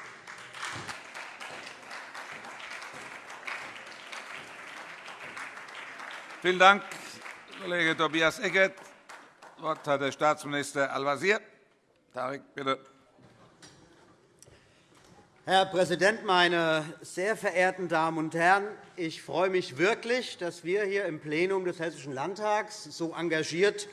Vielen Dank, Kollege Tobias Eckert. Das Wort hat der Staatsminister Al-Wazir. Tarek, bitte. Herr Präsident, meine sehr verehrten Damen und Herren! Ich freue mich wirklich, dass wir hier im Plenum des Hessischen Landtags so engagiert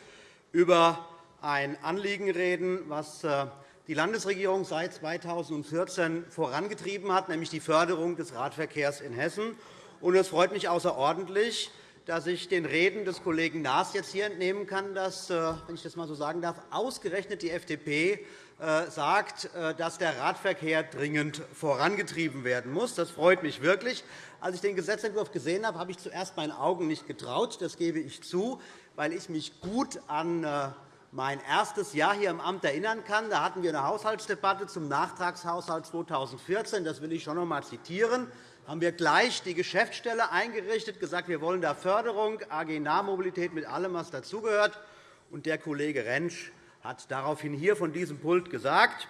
über ein Anliegen reden, das äh, die Landesregierung seit 2014 vorangetrieben hat, nämlich die Förderung des Radverkehrs in Hessen. Es freut mich außerordentlich, dass ich den Reden des Kollegen Naas jetzt hier entnehmen kann, dass, äh, wenn ich das einmal so sagen darf, ausgerechnet die FDP äh, sagt, dass der Radverkehr dringend vorangetrieben werden muss. Das freut mich wirklich. Als ich den Gesetzentwurf gesehen habe, habe ich zuerst meinen Augen nicht getraut. Das gebe ich zu, weil ich mich gut an mein erstes Jahr hier im Amt erinnern kann. Da hatten wir eine Haushaltsdebatte zum Nachtragshaushalt 2014. Das will ich schon noch einmal zitieren. Haben wir gleich die Geschäftsstelle eingerichtet, gesagt, wir wollen da Förderung, AG Nahmobilität mit allem, was dazugehört. Und der Kollege Rentsch hat daraufhin hier von diesem Pult gesagt,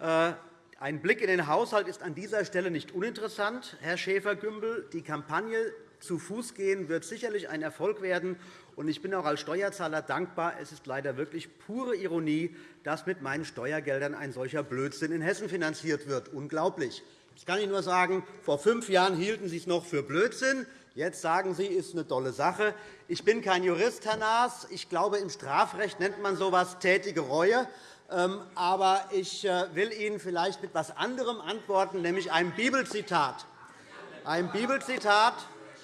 äh, ein Blick in den Haushalt ist an dieser Stelle nicht uninteressant, Herr Schäfer-Gümbel. Die Kampagne zu Fuß gehen wird sicherlich ein Erfolg werden. Ich bin auch als Steuerzahler dankbar. Es ist leider wirklich pure Ironie, dass mit meinen Steuergeldern ein solcher Blödsinn in Hessen finanziert wird. Unglaublich. Ich kann Ihnen nur sagen, vor fünf Jahren hielten Sie es noch für Blödsinn. Jetzt sagen Sie, es ist eine tolle Sache. Ich bin kein Jurist, Herr Naas. Ich glaube, im Strafrecht nennt man so etwas tätige Reue. Ähm, aber ich äh, will Ihnen vielleicht mit etwas anderem antworten, nämlich einem Bibelzitat. Ein Bibelzitat,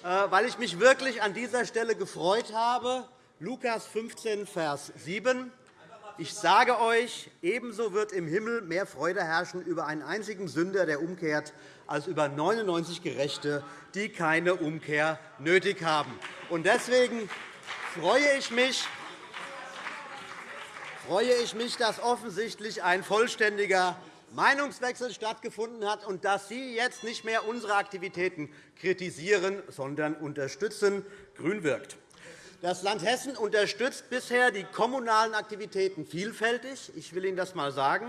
äh, weil ich mich wirklich an dieser Stelle gefreut habe. Lukas 15, Vers 7. Ich sage euch, ebenso wird im Himmel mehr Freude herrschen über einen einzigen Sünder, der umkehrt, als über 99 Gerechte, die keine Umkehr nötig haben. Deswegen freue ich mich, freue ich mich, dass offensichtlich ein vollständiger Meinungswechsel stattgefunden hat und dass Sie jetzt nicht mehr unsere Aktivitäten kritisieren, sondern unterstützen. Grün wirkt. Das Land Hessen unterstützt bisher die kommunalen Aktivitäten vielfältig. Ich will Ihnen das einmal sagen.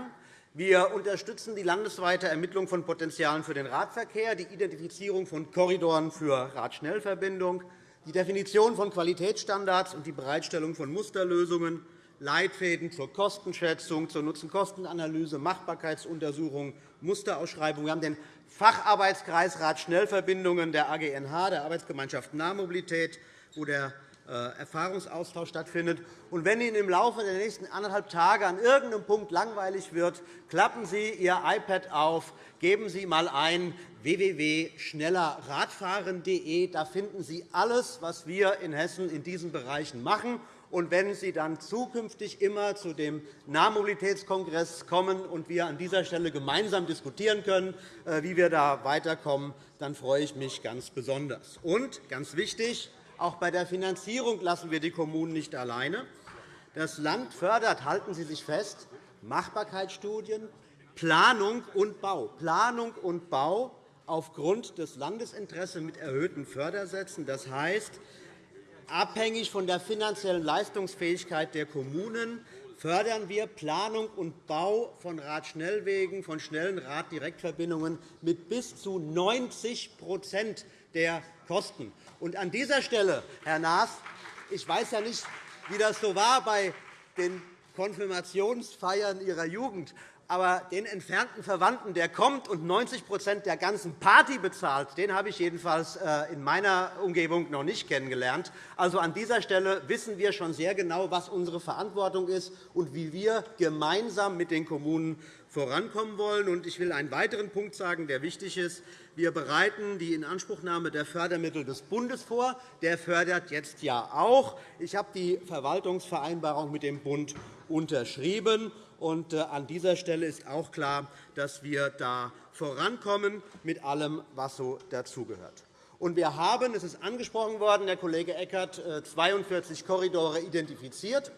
Wir unterstützen die landesweite Ermittlung von Potenzialen für den Radverkehr, die Identifizierung von Korridoren für Radschnellverbindung, die Definition von Qualitätsstandards und die Bereitstellung von Musterlösungen. Leitfäden zur Kostenschätzung, zur Nutzen-Kosten-Analyse, Machbarkeitsuntersuchung, Musterausschreibung. Wir haben den Facharbeitskreis Radschnellverbindungen der AGNH, der Arbeitsgemeinschaft Nahmobilität, wo der Erfahrungsaustausch stattfindet. Und wenn Ihnen im Laufe der nächsten anderthalb Tage an irgendeinem Punkt langweilig wird, klappen Sie Ihr iPad auf, geben Sie einmal ein www.schnellerradfahren.de. Da finden Sie alles, was wir in Hessen in diesen Bereichen machen. Und wenn Sie dann zukünftig immer zu dem Nahmobilitätskongress kommen und wir an dieser Stelle gemeinsam diskutieren können, äh, wie wir da weiterkommen, dann freue ich mich ganz besonders. Und ganz wichtig, auch bei der Finanzierung lassen wir die Kommunen nicht alleine. Das Land fördert, halten Sie sich fest, Machbarkeitsstudien, Planung und Bau. Planung und Bau aufgrund des Landesinteresses mit erhöhten Fördersätzen. Das heißt, Abhängig von der finanziellen Leistungsfähigkeit der Kommunen fördern wir Planung und Bau von Radschnellwegen, von schnellen Raddirektverbindungen mit bis zu 90% der Kosten. Und an dieser Stelle, Herr Naas, ich weiß ja nicht, wie das so war bei den Konfirmationsfeiern Ihrer Jugend. aber den entfernten Verwandten, der kommt und 90% der ganzen Party bezahlt, den habe ich jedenfalls äh, in meiner Umgebung noch nicht kennengelernt. Also an dieser Stelle wissen wir schon sehr genau, was unsere Verantwortung ist und wie wir gemeinsam mit den Kommunen vorankommen wollen. Ich will einen weiteren Punkt sagen, der wichtig ist. Wir bereiten die Inanspruchnahme der Fördermittel des Bundes vor. Der fördert jetzt ja auch. Ich habe die Verwaltungsvereinbarung mit dem Bund unterschrieben. Und äh, an dieser Stelle ist auch klar, dass wir da vorankommen mit allem, was so dazugehört. Und wir haben, es ist angesprochen worden, Herr Kollege Eckert, 42 äh, Korridore identifiziert,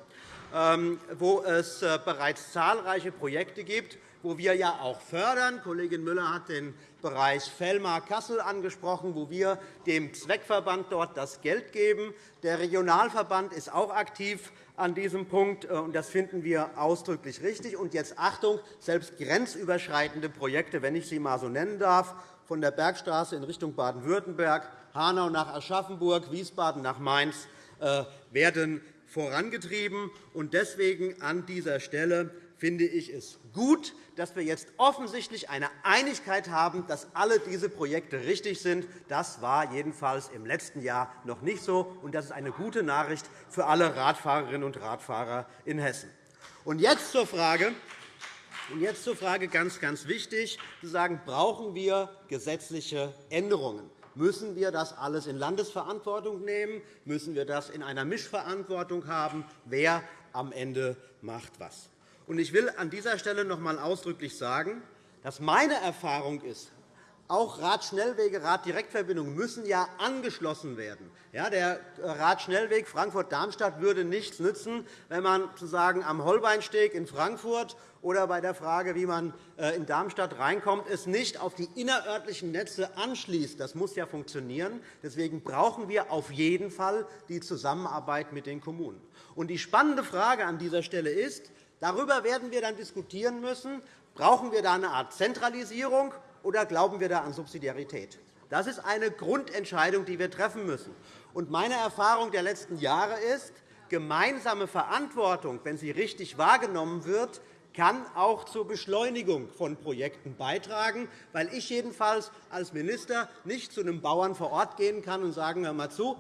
ähm, wo es äh, bereits zahlreiche Projekte gibt, wo wir ja auch fördern. Kollegin Müller hat den Bereich Fellmar-Kassel angesprochen, wo wir dem Zweckverband dort das Geld geben. Der Regionalverband ist auch aktiv an diesem Punkt, äh, und das finden wir ausdrücklich richtig. Und jetzt Achtung, selbst grenzüberschreitende Projekte, wenn ich sie einmal so nennen darf, von der Bergstraße in Richtung Baden-Württemberg, Hanau nach Aschaffenburg, Wiesbaden nach Mainz, äh, werden vorangetrieben. Deswegen an dieser Stelle finde ich es gut, dass wir jetzt offensichtlich eine Einigkeit haben, dass alle diese Projekte richtig sind. Das war jedenfalls im letzten Jahr noch nicht so. und Das ist eine gute Nachricht für alle Radfahrerinnen und Radfahrer in Hessen. Und jetzt zur Frage, und jetzt zur Frage ganz, ganz wichtig, zu sagen, brauchen wir gesetzliche Änderungen? Müssen wir das alles in Landesverantwortung nehmen? Müssen wir das in einer Mischverantwortung haben? Wer am Ende macht was? Ich will an dieser Stelle noch einmal ausdrücklich sagen, dass meine Erfahrung ist, auch Radschnellwege, Raddirektverbindungen müssen ja angeschlossen werden. Ja, der Radschnellweg Frankfurt-Darmstadt würde nichts nützen, wenn man sozusagen am Holbeinsteg in Frankfurt oder bei der Frage, wie man äh, in Darmstadt reinkommt, es nicht auf die innerörtlichen Netze anschließt. Das muss ja funktionieren. Deswegen brauchen wir auf jeden Fall die Zusammenarbeit mit den Kommunen. Und die spannende Frage an dieser Stelle ist, Darüber werden wir dann diskutieren müssen. Brauchen wir da eine Art Zentralisierung, oder glauben wir da an Subsidiarität? Das ist eine Grundentscheidung, die wir treffen müssen. meine Erfahrung der letzten Jahre ist, gemeinsame Verantwortung, wenn sie richtig wahrgenommen wird, kann auch zur Beschleunigung von Projekten beitragen, weil ich jedenfalls als Minister nicht zu einem Bauern vor Ort gehen kann und sagen, hör mal zu,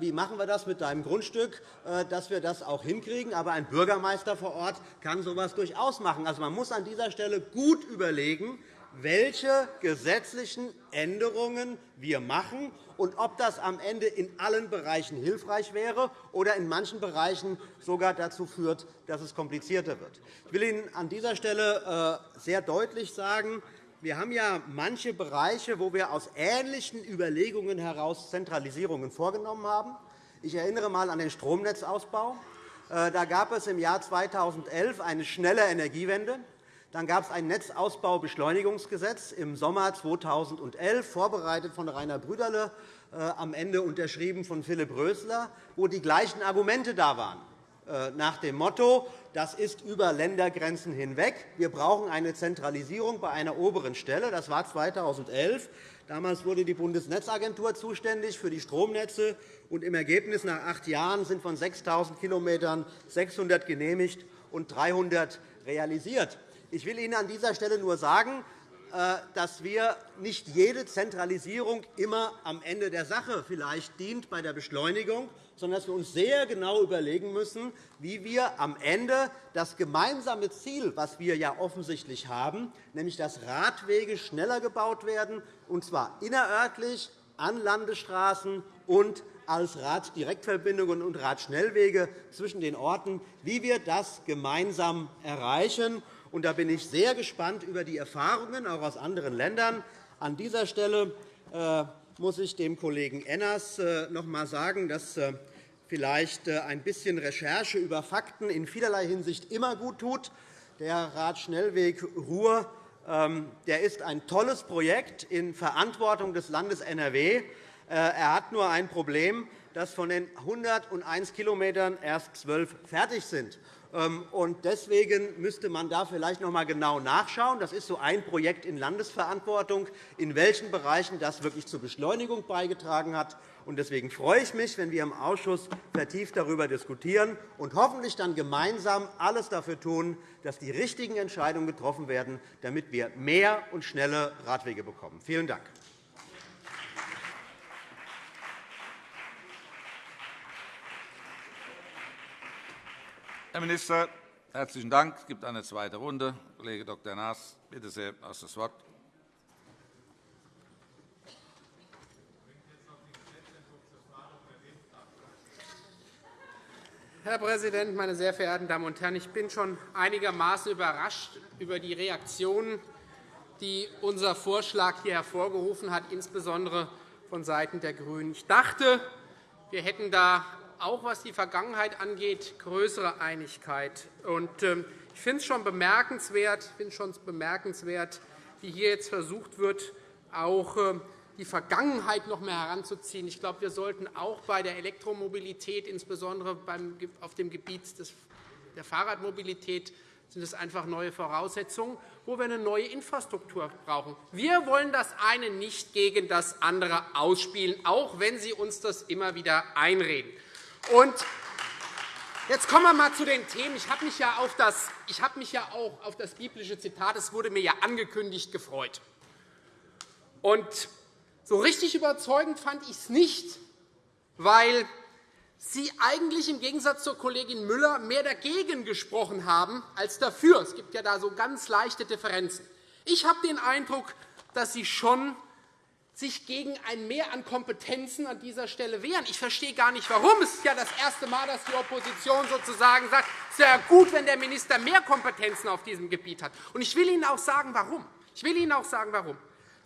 wie machen wir das mit deinem Grundstück, äh, dass wir das auch hinkriegen. Aber ein Bürgermeister vor Ort kann so etwas durchaus machen. Also, man muss an dieser Stelle gut überlegen, welche gesetzlichen Änderungen wir machen und ob das am Ende in allen Bereichen hilfreich wäre oder in manchen Bereichen sogar dazu führt, dass es komplizierter wird. Ich will Ihnen an dieser Stelle äh, sehr deutlich sagen, wir haben ja manche Bereiche, wo wir aus ähnlichen Überlegungen heraus Zentralisierungen vorgenommen haben. Ich erinnere einmal an den Stromnetzausbau. Äh, da gab es im Jahr 2011 eine schnelle Energiewende. Dann gab es ein Netzausbaubeschleunigungsgesetz im Sommer 2011, vorbereitet von Rainer Brüderle, äh, am Ende unterschrieben von Philipp Rösler, wo die gleichen Argumente da waren. Äh, nach dem Motto, das ist über Ländergrenzen hinweg. Wir brauchen eine Zentralisierung bei einer oberen Stelle. Das war 2011. Damals wurde die Bundesnetzagentur zuständig für die Stromnetze. Und Im Ergebnis nach acht Jahren sind von 6.000 km 600 genehmigt und 300 realisiert. Ich will Ihnen an dieser Stelle nur sagen, äh, dass wir nicht jede Zentralisierung immer am Ende der Sache vielleicht dient bei der Beschleunigung, sondern dass wir uns sehr genau überlegen müssen, wie wir am Ende das gemeinsame Ziel, das wir ja offensichtlich haben, nämlich dass Radwege schneller gebaut werden, und zwar innerörtlich, an Landesstraßen und als Raddirektverbindungen und Radschnellwege zwischen den Orten, wie wir das gemeinsam erreichen. Und da bin ich sehr gespannt über die Erfahrungen auch aus anderen Ländern. An dieser Stelle äh, muss ich dem Kollegen Enners äh, noch einmal sagen, dass äh, vielleicht ein bisschen Recherche über Fakten in vielerlei Hinsicht immer gut tut. Der Radschnellweg Ruhr ähm, der ist ein tolles Projekt in Verantwortung des Landes NRW. Er hat nur ein Problem, dass von den 101 km erst 12 fertig sind. Ähm, deswegen müsste man da vielleicht noch einmal genau nachschauen. Das ist so ein Projekt in Landesverantwortung, in welchen Bereichen das wirklich zur Beschleunigung beigetragen hat. Deswegen freue ich mich, wenn wir im Ausschuss vertieft darüber diskutieren und hoffentlich dann gemeinsam alles dafür tun, dass die richtigen Entscheidungen getroffen werden, damit wir mehr und schnelle Radwege bekommen. Vielen Dank. Herr Minister, herzlichen Dank. Es gibt eine zweite Runde. Kollege Dr. Naas, bitte sehr, hast das Wort. Herr Präsident, meine sehr verehrten Damen und Herren! Ich bin schon einigermaßen überrascht über die Reaktionen, die unser Vorschlag hier hervorgerufen hat, insbesondere vonseiten der GRÜNEN. Ich dachte, wir hätten da auch was die Vergangenheit angeht, größere Einigkeit. Ähm, ich finde es schon bemerkenswert, wie hier jetzt versucht wird, auch ähm, die Vergangenheit noch mehr heranzuziehen. Ich glaube, wir sollten auch bei der Elektromobilität, insbesondere auf dem Gebiet der Fahrradmobilität, sind es einfach neue Voraussetzungen, wo wir eine neue Infrastruktur brauchen. Wir wollen das eine nicht gegen das andere ausspielen, auch wenn Sie uns das immer wieder einreden. Und Jetzt kommen wir einmal zu den Themen. Ich habe mich, ja auf das, ich habe mich ja auch auf das biblische Zitat, es wurde mir ja angekündigt, gefreut. Und so richtig überzeugend fand ich es nicht, weil Sie eigentlich im Gegensatz zur Kollegin Müller mehr dagegen gesprochen haben als dafür. Es gibt ja da so ganz leichte Differenzen. Ich habe den Eindruck, dass Sie schon sich gegen ein Mehr an Kompetenzen an dieser Stelle wehren. Ich verstehe gar nicht, warum. Es ist ja das erste Mal, dass die Opposition sozusagen sagt, es wäre gut, wenn der Minister mehr Kompetenzen auf diesem Gebiet hat. Und ich will Ihnen auch sagen, warum. Ich will Ihnen auch sagen, warum.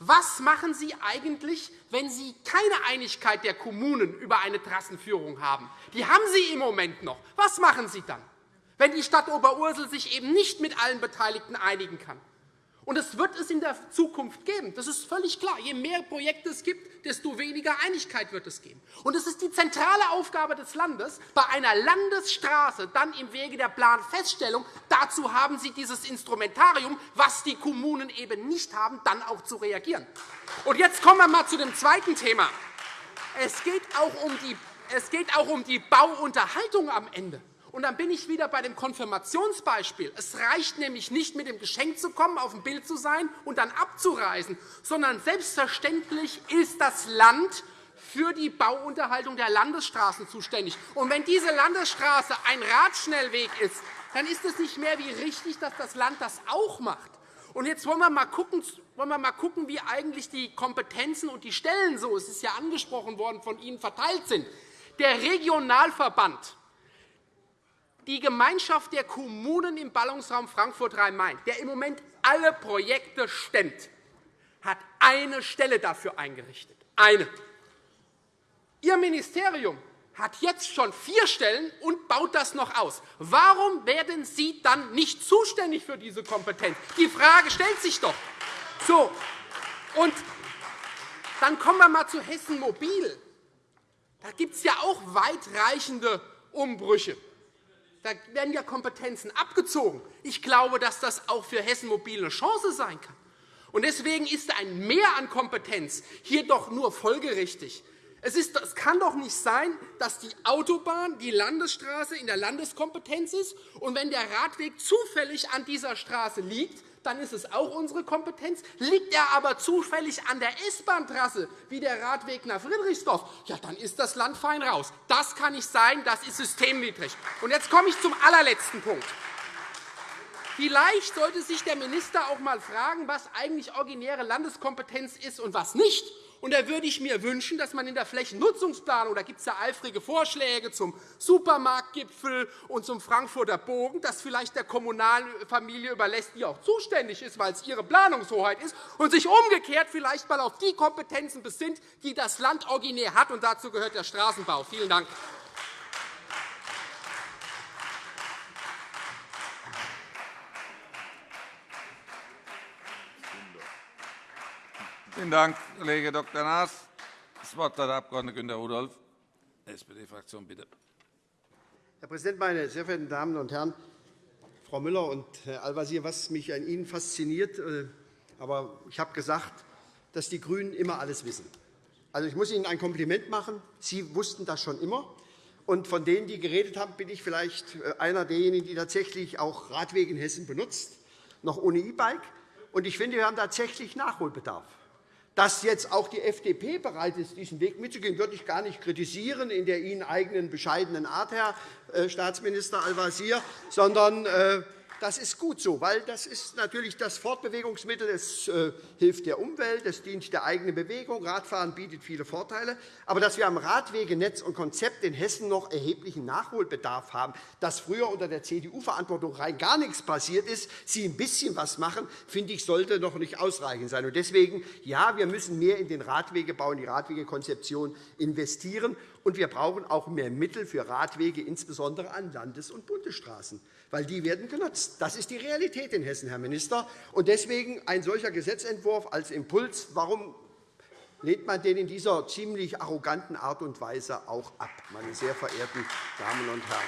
Was machen Sie eigentlich, wenn Sie keine Einigkeit der Kommunen über eine Trassenführung haben? Die haben Sie im Moment noch. Was machen Sie dann, wenn die Stadt Oberursel sich eben nicht mit allen Beteiligten einigen kann? Und das wird es in der Zukunft geben. Das ist völlig klar. Je mehr Projekte es gibt, desto weniger Einigkeit wird es geben. Und es ist die zentrale Aufgabe des Landes, bei einer Landesstraße dann im Wege der Planfeststellung, dazu haben Sie dieses Instrumentarium, was die Kommunen eben nicht haben, dann auch zu reagieren. Und jetzt kommen wir einmal zu dem zweiten Thema. Es geht auch um die, es geht auch um die Bauunterhaltung am Ende. Und dann bin ich wieder bei dem Konfirmationsbeispiel. Es reicht nämlich nicht, mit dem Geschenk zu kommen, auf dem Bild zu sein und dann abzureisen, sondern selbstverständlich ist das Land für die Bauunterhaltung der Landesstraßen zuständig. Und wenn diese Landesstraße ein Radschnellweg ist, dann ist es nicht mehr wie richtig, dass das Land das auch macht. Und jetzt wollen wir mal gucken, wollen wir mal gucken wie eigentlich die Kompetenzen und die Stellen so, es ist ja angesprochen worden, von Ihnen verteilt sind. Der Regionalverband die Gemeinschaft der Kommunen im Ballungsraum Frankfurt-Rhein-Main, der im Moment alle Projekte stemmt, hat eine Stelle dafür eingerichtet. Eine. Ihr Ministerium hat jetzt schon vier Stellen und baut das noch aus. Warum werden Sie dann nicht zuständig für diese Kompetenz? Die Frage stellt sich doch. So, und dann kommen wir einmal zu Hessen Mobil. Da gibt es ja auch weitreichende Umbrüche. Da werden ja Kompetenzen abgezogen. Ich glaube, dass das auch für Hessen Mobil eine Chance sein kann. Deswegen ist ein Mehr an Kompetenz hier doch nur folgerichtig. Es, ist, es kann doch nicht sein, dass die Autobahn, die Landesstraße in der Landeskompetenz ist, und wenn der Radweg zufällig an dieser Straße liegt, dann ist es auch unsere Kompetenz. Liegt er aber zufällig an der S-Bahn-Trasse, wie der Radweg nach Friedrichsdorf, ja, dann ist das Land fein raus. Das kann nicht sein, das ist systemwidrig. Und jetzt komme ich zum allerletzten Punkt. Vielleicht sollte sich der Minister auch einmal fragen, was eigentlich originäre Landeskompetenz ist und was nicht. Und da würde ich mir wünschen, dass man in der Flächennutzungsplanung, da gibt es ja eifrige Vorschläge zum Supermarktgipfel und zum Frankfurter Bogen, das vielleicht der kommunalen Familie überlässt, die auch zuständig ist, weil es ihre Planungshoheit ist, und sich umgekehrt vielleicht einmal auf die Kompetenzen besinnt, die das Land originär hat. Und dazu gehört der Straßenbau. Vielen Dank. Vielen Dank, Kollege Dr. Naas. Das Wort hat der Abg. Günter Rudolph, SPD-Fraktion. Bitte. Herr Präsident, meine sehr verehrten Damen und Herren! Frau Müller und Herr Al-Wazir, was mich an Ihnen fasziniert. Äh, aber ich habe gesagt, dass die GRÜNEN immer alles wissen. Also, ich muss Ihnen ein Kompliment machen. Sie wussten das schon immer. Und von denen, die geredet haben, bin ich vielleicht äh, einer derjenigen, die tatsächlich auch Radwege in Hessen benutzt, noch ohne E-Bike. Und ich finde, wir haben tatsächlich Nachholbedarf. Dass jetzt auch die FDP bereit ist, diesen Weg mitzugehen, würde ich gar nicht kritisieren in der Ihnen eigenen bescheidenen Art, Herr äh, Staatsminister Al-Wazir, sondern äh, das ist gut so, weil das ist natürlich das Fortbewegungsmittel. Es äh, hilft der Umwelt, es dient der eigenen Bewegung. Radfahren bietet viele Vorteile. Aber dass wir am Radwegenetz und Konzept in Hessen noch erheblichen Nachholbedarf haben, dass früher unter der CDU-Verantwortung rein gar nichts passiert ist, Sie ein bisschen was machen, finde ich, sollte noch nicht ausreichend sein. Deswegen, ja, wir müssen mehr in den Radwegebau, in die Radwegekonzeption investieren. Und wir brauchen auch mehr Mittel für Radwege, insbesondere an Landes- und Bundesstraßen weil die werden genutzt. Das ist die Realität in Hessen, Herr Minister. Und deswegen ein solcher Gesetzentwurf als Impuls. Warum lehnt man den in dieser ziemlich arroganten Art und Weise auch ab, meine sehr verehrten Damen und Herren?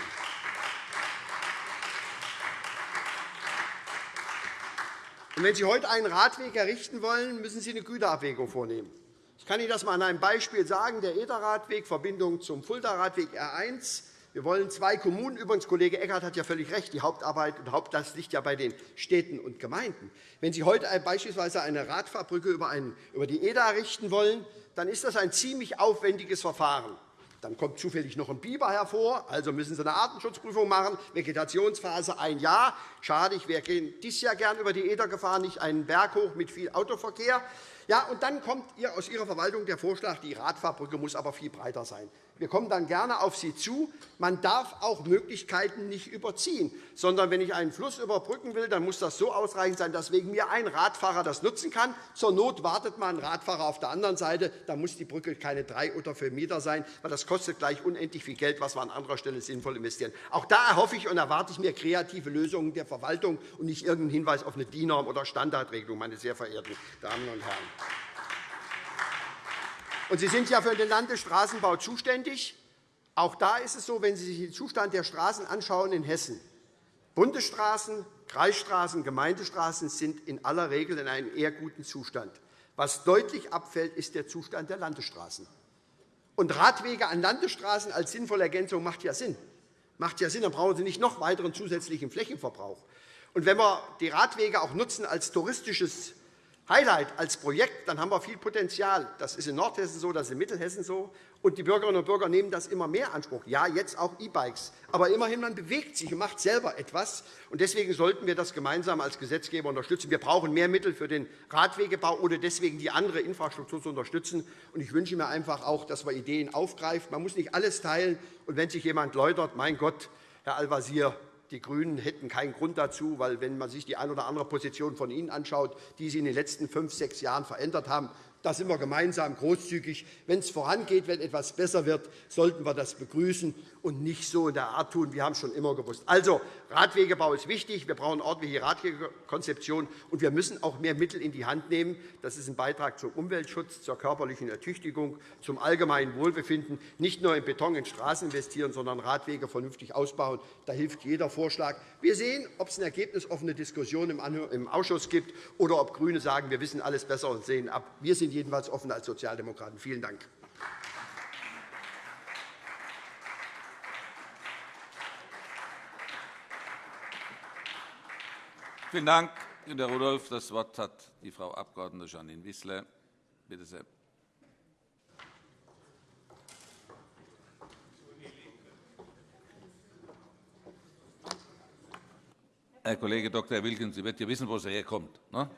Und wenn Sie heute einen Radweg errichten wollen, müssen Sie eine Güterabwägung vornehmen. Ich kann Ihnen das einmal an einem Beispiel sagen. Der Ederradweg, Verbindung zum Fulda-Radweg R 1, wir wollen zwei Kommunen. Übrigens, Kollege Eckert hat ja völlig recht. Die Hauptarbeit und Hauptlast liegt ja bei den Städten und Gemeinden. Wenn Sie heute beispielsweise eine Radfahrbrücke über die Eder errichten wollen, dann ist das ein ziemlich aufwendiges Verfahren. Dann kommt zufällig noch ein Biber hervor, also müssen Sie eine Artenschutzprüfung machen, Vegetationsphase ein Jahr. Schade, ich wäre dieses Jahr gern über die Eder gefahren, nicht einen Berg hoch mit viel Autoverkehr. Ja, und dann kommt aus Ihrer Verwaltung der Vorschlag, die Radfahrbrücke muss aber viel breiter sein. Wir kommen dann gerne auf Sie zu. Man darf auch Möglichkeiten nicht überziehen, sondern wenn ich einen Fluss überbrücken will, dann muss das so ausreichend sein, dass wegen mir ein Radfahrer das nutzen kann. Zur Not wartet man ein Radfahrer auf der anderen Seite. Da muss die Brücke keine drei oder vier Meter sein, weil das kostet gleich unendlich viel Geld, was wir an anderer Stelle sinnvoll investieren. Auch da erhoffe ich und erwarte ich mir kreative Lösungen der Verwaltung und nicht irgendeinen Hinweis auf eine DIN-Norm oder Standardregelung, meine sehr verehrten Damen und Herren. Und Sie sind ja für den Landesstraßenbau zuständig. Auch da ist es so, wenn Sie sich den Zustand der Straßen anschauen in Hessen. Bundesstraßen, Kreisstraßen, Gemeindestraßen sind in aller Regel in einem eher guten Zustand. Was deutlich abfällt, ist der Zustand der Landesstraßen. Und Radwege an Landesstraßen als sinnvolle Ergänzung macht ja Sinn. Macht ja Sinn, dann brauchen Sie nicht noch weiteren zusätzlichen Flächenverbrauch. Und wenn wir die Radwege auch nutzen als touristisches Highlight als Projekt, dann haben wir viel Potenzial. Das ist in Nordhessen so, das ist in Mittelhessen so. Und die Bürgerinnen und Bürger nehmen das immer mehr Anspruch. Ja, jetzt auch E-Bikes. Aber immerhin, man bewegt sich und macht selber etwas. Und deswegen sollten wir das gemeinsam als Gesetzgeber unterstützen. Wir brauchen mehr Mittel für den Radwegebau oder deswegen die andere Infrastruktur zu unterstützen. Und ich wünsche mir einfach auch, dass wir Ideen aufgreifen. Man muss nicht alles teilen. Und wenn sich jemand läutert, mein Gott, Herr Al-Wazir, die GRÜNEN hätten keinen Grund dazu, weil wenn man sich die eine oder andere Position von Ihnen anschaut, die Sie in den letzten fünf, sechs Jahren verändert haben, da sind wir gemeinsam großzügig. Wenn es vorangeht, wenn etwas besser wird, sollten wir das begrüßen und nicht so in der Art tun. Wir haben es schon immer gewusst. Also, Radwegebau ist wichtig. Wir brauchen ordentliche Radwegekonzeption, und wir müssen auch mehr Mittel in die Hand nehmen. Das ist ein Beitrag zum Umweltschutz, zur körperlichen Ertüchtigung, zum allgemeinen Wohlbefinden. Nicht nur in Beton in Straßen investieren, sondern Radwege vernünftig ausbauen. Da hilft jeder Vorschlag. Wir sehen, ob es eine ergebnisoffene Diskussion im Ausschuss gibt oder ob GRÜNE sagen, wir wissen alles besser und sehen ab. Wir sind jedenfalls offen als Sozialdemokraten. Vielen Dank. Vielen Dank, Günter Rudolph. Das Wort hat die Frau Abg. Janine Wissler. Bitte sehr. Herr Kollege Dr. Wilkens, Sie wird ja wissen, wo Sie herkommt. Ne?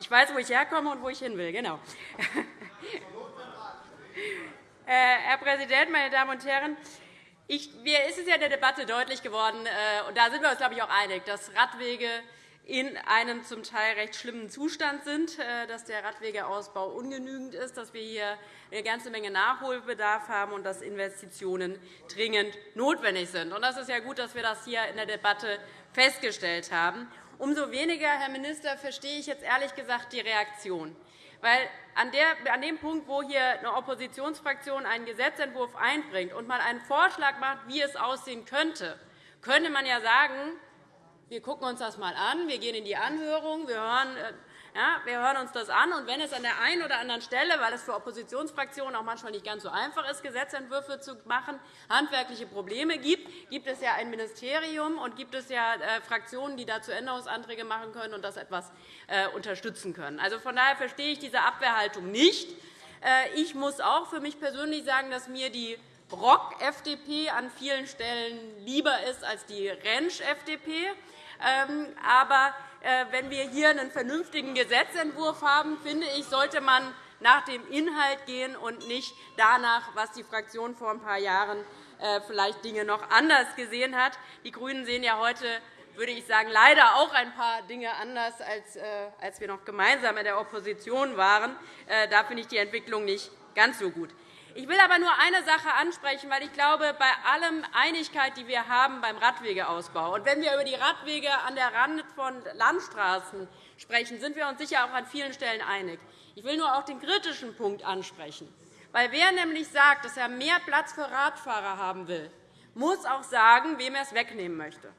Ich weiß, wo ich herkomme und wo ich hin will. Genau. Äh, Herr Präsident, meine Damen und Herren! Ich, mir ist es ja in der Debatte deutlich geworden, äh, und da sind wir uns, glaube ich, auch einig, dass Radwege in einem zum Teil recht schlimmen Zustand sind, äh, dass der Radwegeausbau ungenügend ist, dass wir hier eine ganze Menge Nachholbedarf haben und dass Investitionen dringend notwendig sind. Es ist ja gut, dass wir das hier in der Debatte festgestellt haben. Umso weniger, Herr Minister, verstehe ich jetzt ehrlich gesagt die Reaktion. Weil an, dem Punkt, wo hier eine Oppositionsfraktion einen Gesetzentwurf einbringt und mal einen Vorschlag macht, wie es aussehen könnte, könnte man ja sagen, wir gucken uns das einmal an, wir gehen in die Anhörung, wir hören äh, ja, wir hören uns das an. Und wenn es an der einen oder anderen Stelle, weil es für Oppositionsfraktionen auch manchmal nicht ganz so einfach ist, Gesetzentwürfe zu machen, handwerkliche Probleme gibt, gibt es ja ein Ministerium und gibt es ja äh, Fraktionen, die dazu Änderungsanträge machen können und das etwas äh, unterstützen können. Also, von daher verstehe ich diese Abwehrhaltung nicht. Äh, ich muss auch für mich persönlich sagen, dass mir die Brock-FDP an vielen Stellen lieber ist als die Rentsch-FDP. Ähm, aber wenn wir hier einen vernünftigen Gesetzentwurf haben, finde ich, sollte man nach dem Inhalt gehen und nicht danach, was die Fraktion vor ein paar Jahren äh, vielleicht Dinge noch anders gesehen hat. Die GRÜNEN sehen ja heute würde ich sagen, leider auch ein paar Dinge anders, als, äh, als wir noch gemeinsam in der Opposition waren. Da finde ich die Entwicklung nicht ganz so gut. Ich will aber nur eine Sache ansprechen, weil ich glaube, bei allem Einigkeit, die wir haben beim Radwegeausbau und wenn wir über die Radwege an der Rand von Landstraßen sprechen, sind wir uns sicher auch an vielen Stellen einig. Ich will nur auch den kritischen Punkt ansprechen. Weil wer nämlich sagt, dass er mehr Platz für Radfahrer haben will, muss auch sagen, wem er es wegnehmen möchte.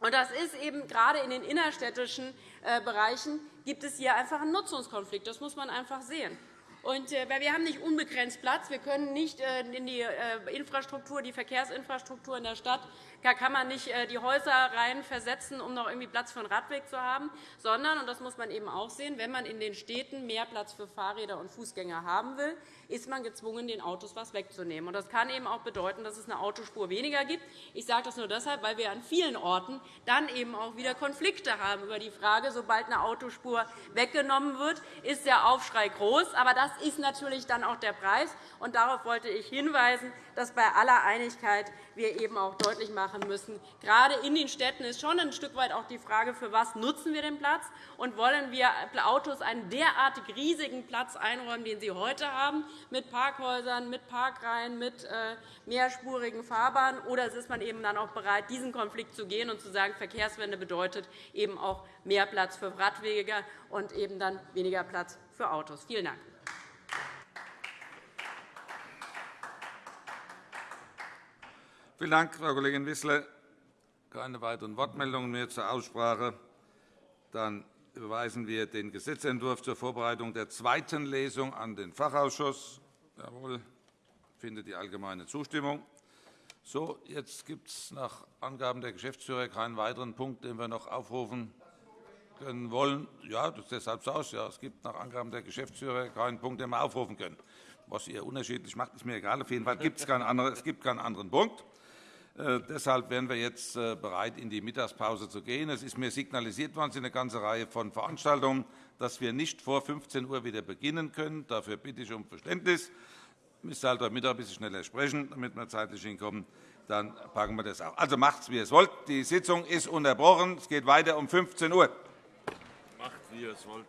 Das ist eben gerade in den innerstädtischen äh, Bereichen gibt es hier einfach einen Nutzungskonflikt. Das muss man einfach sehen. Und, äh, wir haben nicht unbegrenzt Platz. Wir können nicht äh, in die äh, Infrastruktur, die Verkehrsinfrastruktur in der Stadt da kann man nicht äh, die Häuser rein versetzen, um noch irgendwie Platz für einen Radweg zu haben, sondern, und das muss man eben auch sehen, wenn man in den Städten mehr Platz für Fahrräder und Fußgänger haben will, ist man gezwungen, den Autos etwas wegzunehmen. Das kann eben auch bedeuten, dass es eine Autospur weniger gibt. Ich sage das nur deshalb, weil wir an vielen Orten dann eben auch wieder Konflikte haben über die Frage, sobald eine Autospur weggenommen wird, ist der Aufschrei groß. Aber das ist natürlich dann auch der Preis. Und darauf wollte ich hinweisen, dass bei aller Einigkeit wir eben auch deutlich machen müssen, gerade in den Städten ist schon ein Stück weit auch die Frage, für was nutzen wir den Platz und wollen wir Autos einen derartig riesigen Platz einräumen, den sie heute haben, mit Parkhäusern, mit Parkreihen, mit äh, mehrspurigen Fahrbahnen, oder ist man eben dann auch bereit, diesen Konflikt zu gehen und zu sagen, Verkehrswende bedeutet eben auch mehr Platz für Radwege und eben dann weniger Platz für Autos. Vielen Dank. Vielen Dank, Frau Kollegin Wissler. Keine weiteren Wortmeldungen mehr zur Aussprache. Dann überweisen wir den Gesetzentwurf zur Vorbereitung der zweiten Lesung an den Fachausschuss. Jawohl, findet die allgemeine Zustimmung. So, jetzt gibt es nach Angaben der Geschäftsführer keinen weiteren Punkt, den wir noch aufrufen können wollen. Ja, das ist deshalb so aus. Ja, es gibt nach Angaben der Geschäftsführer keinen Punkt, den wir aufrufen können. Was ihr unterschiedlich macht, ist mir egal. Auf jeden Fall gibt es keinen anderen Punkt. Äh, deshalb wären wir jetzt äh, bereit, in die Mittagspause zu gehen. Es ist mir signalisiert worden, es sind eine ganze Reihe von Veranstaltungen, dass wir nicht vor 15 Uhr wieder beginnen können. Dafür bitte ich um Verständnis. Ich müsste halt heute Mittag ein bisschen schneller sprechen, damit wir zeitlich hinkommen. Dann packen wir das auch. Also macht es, wie ihr es wollt. Die Sitzung ist unterbrochen. Es geht weiter um 15 Uhr. Macht, wie ihr es wollt.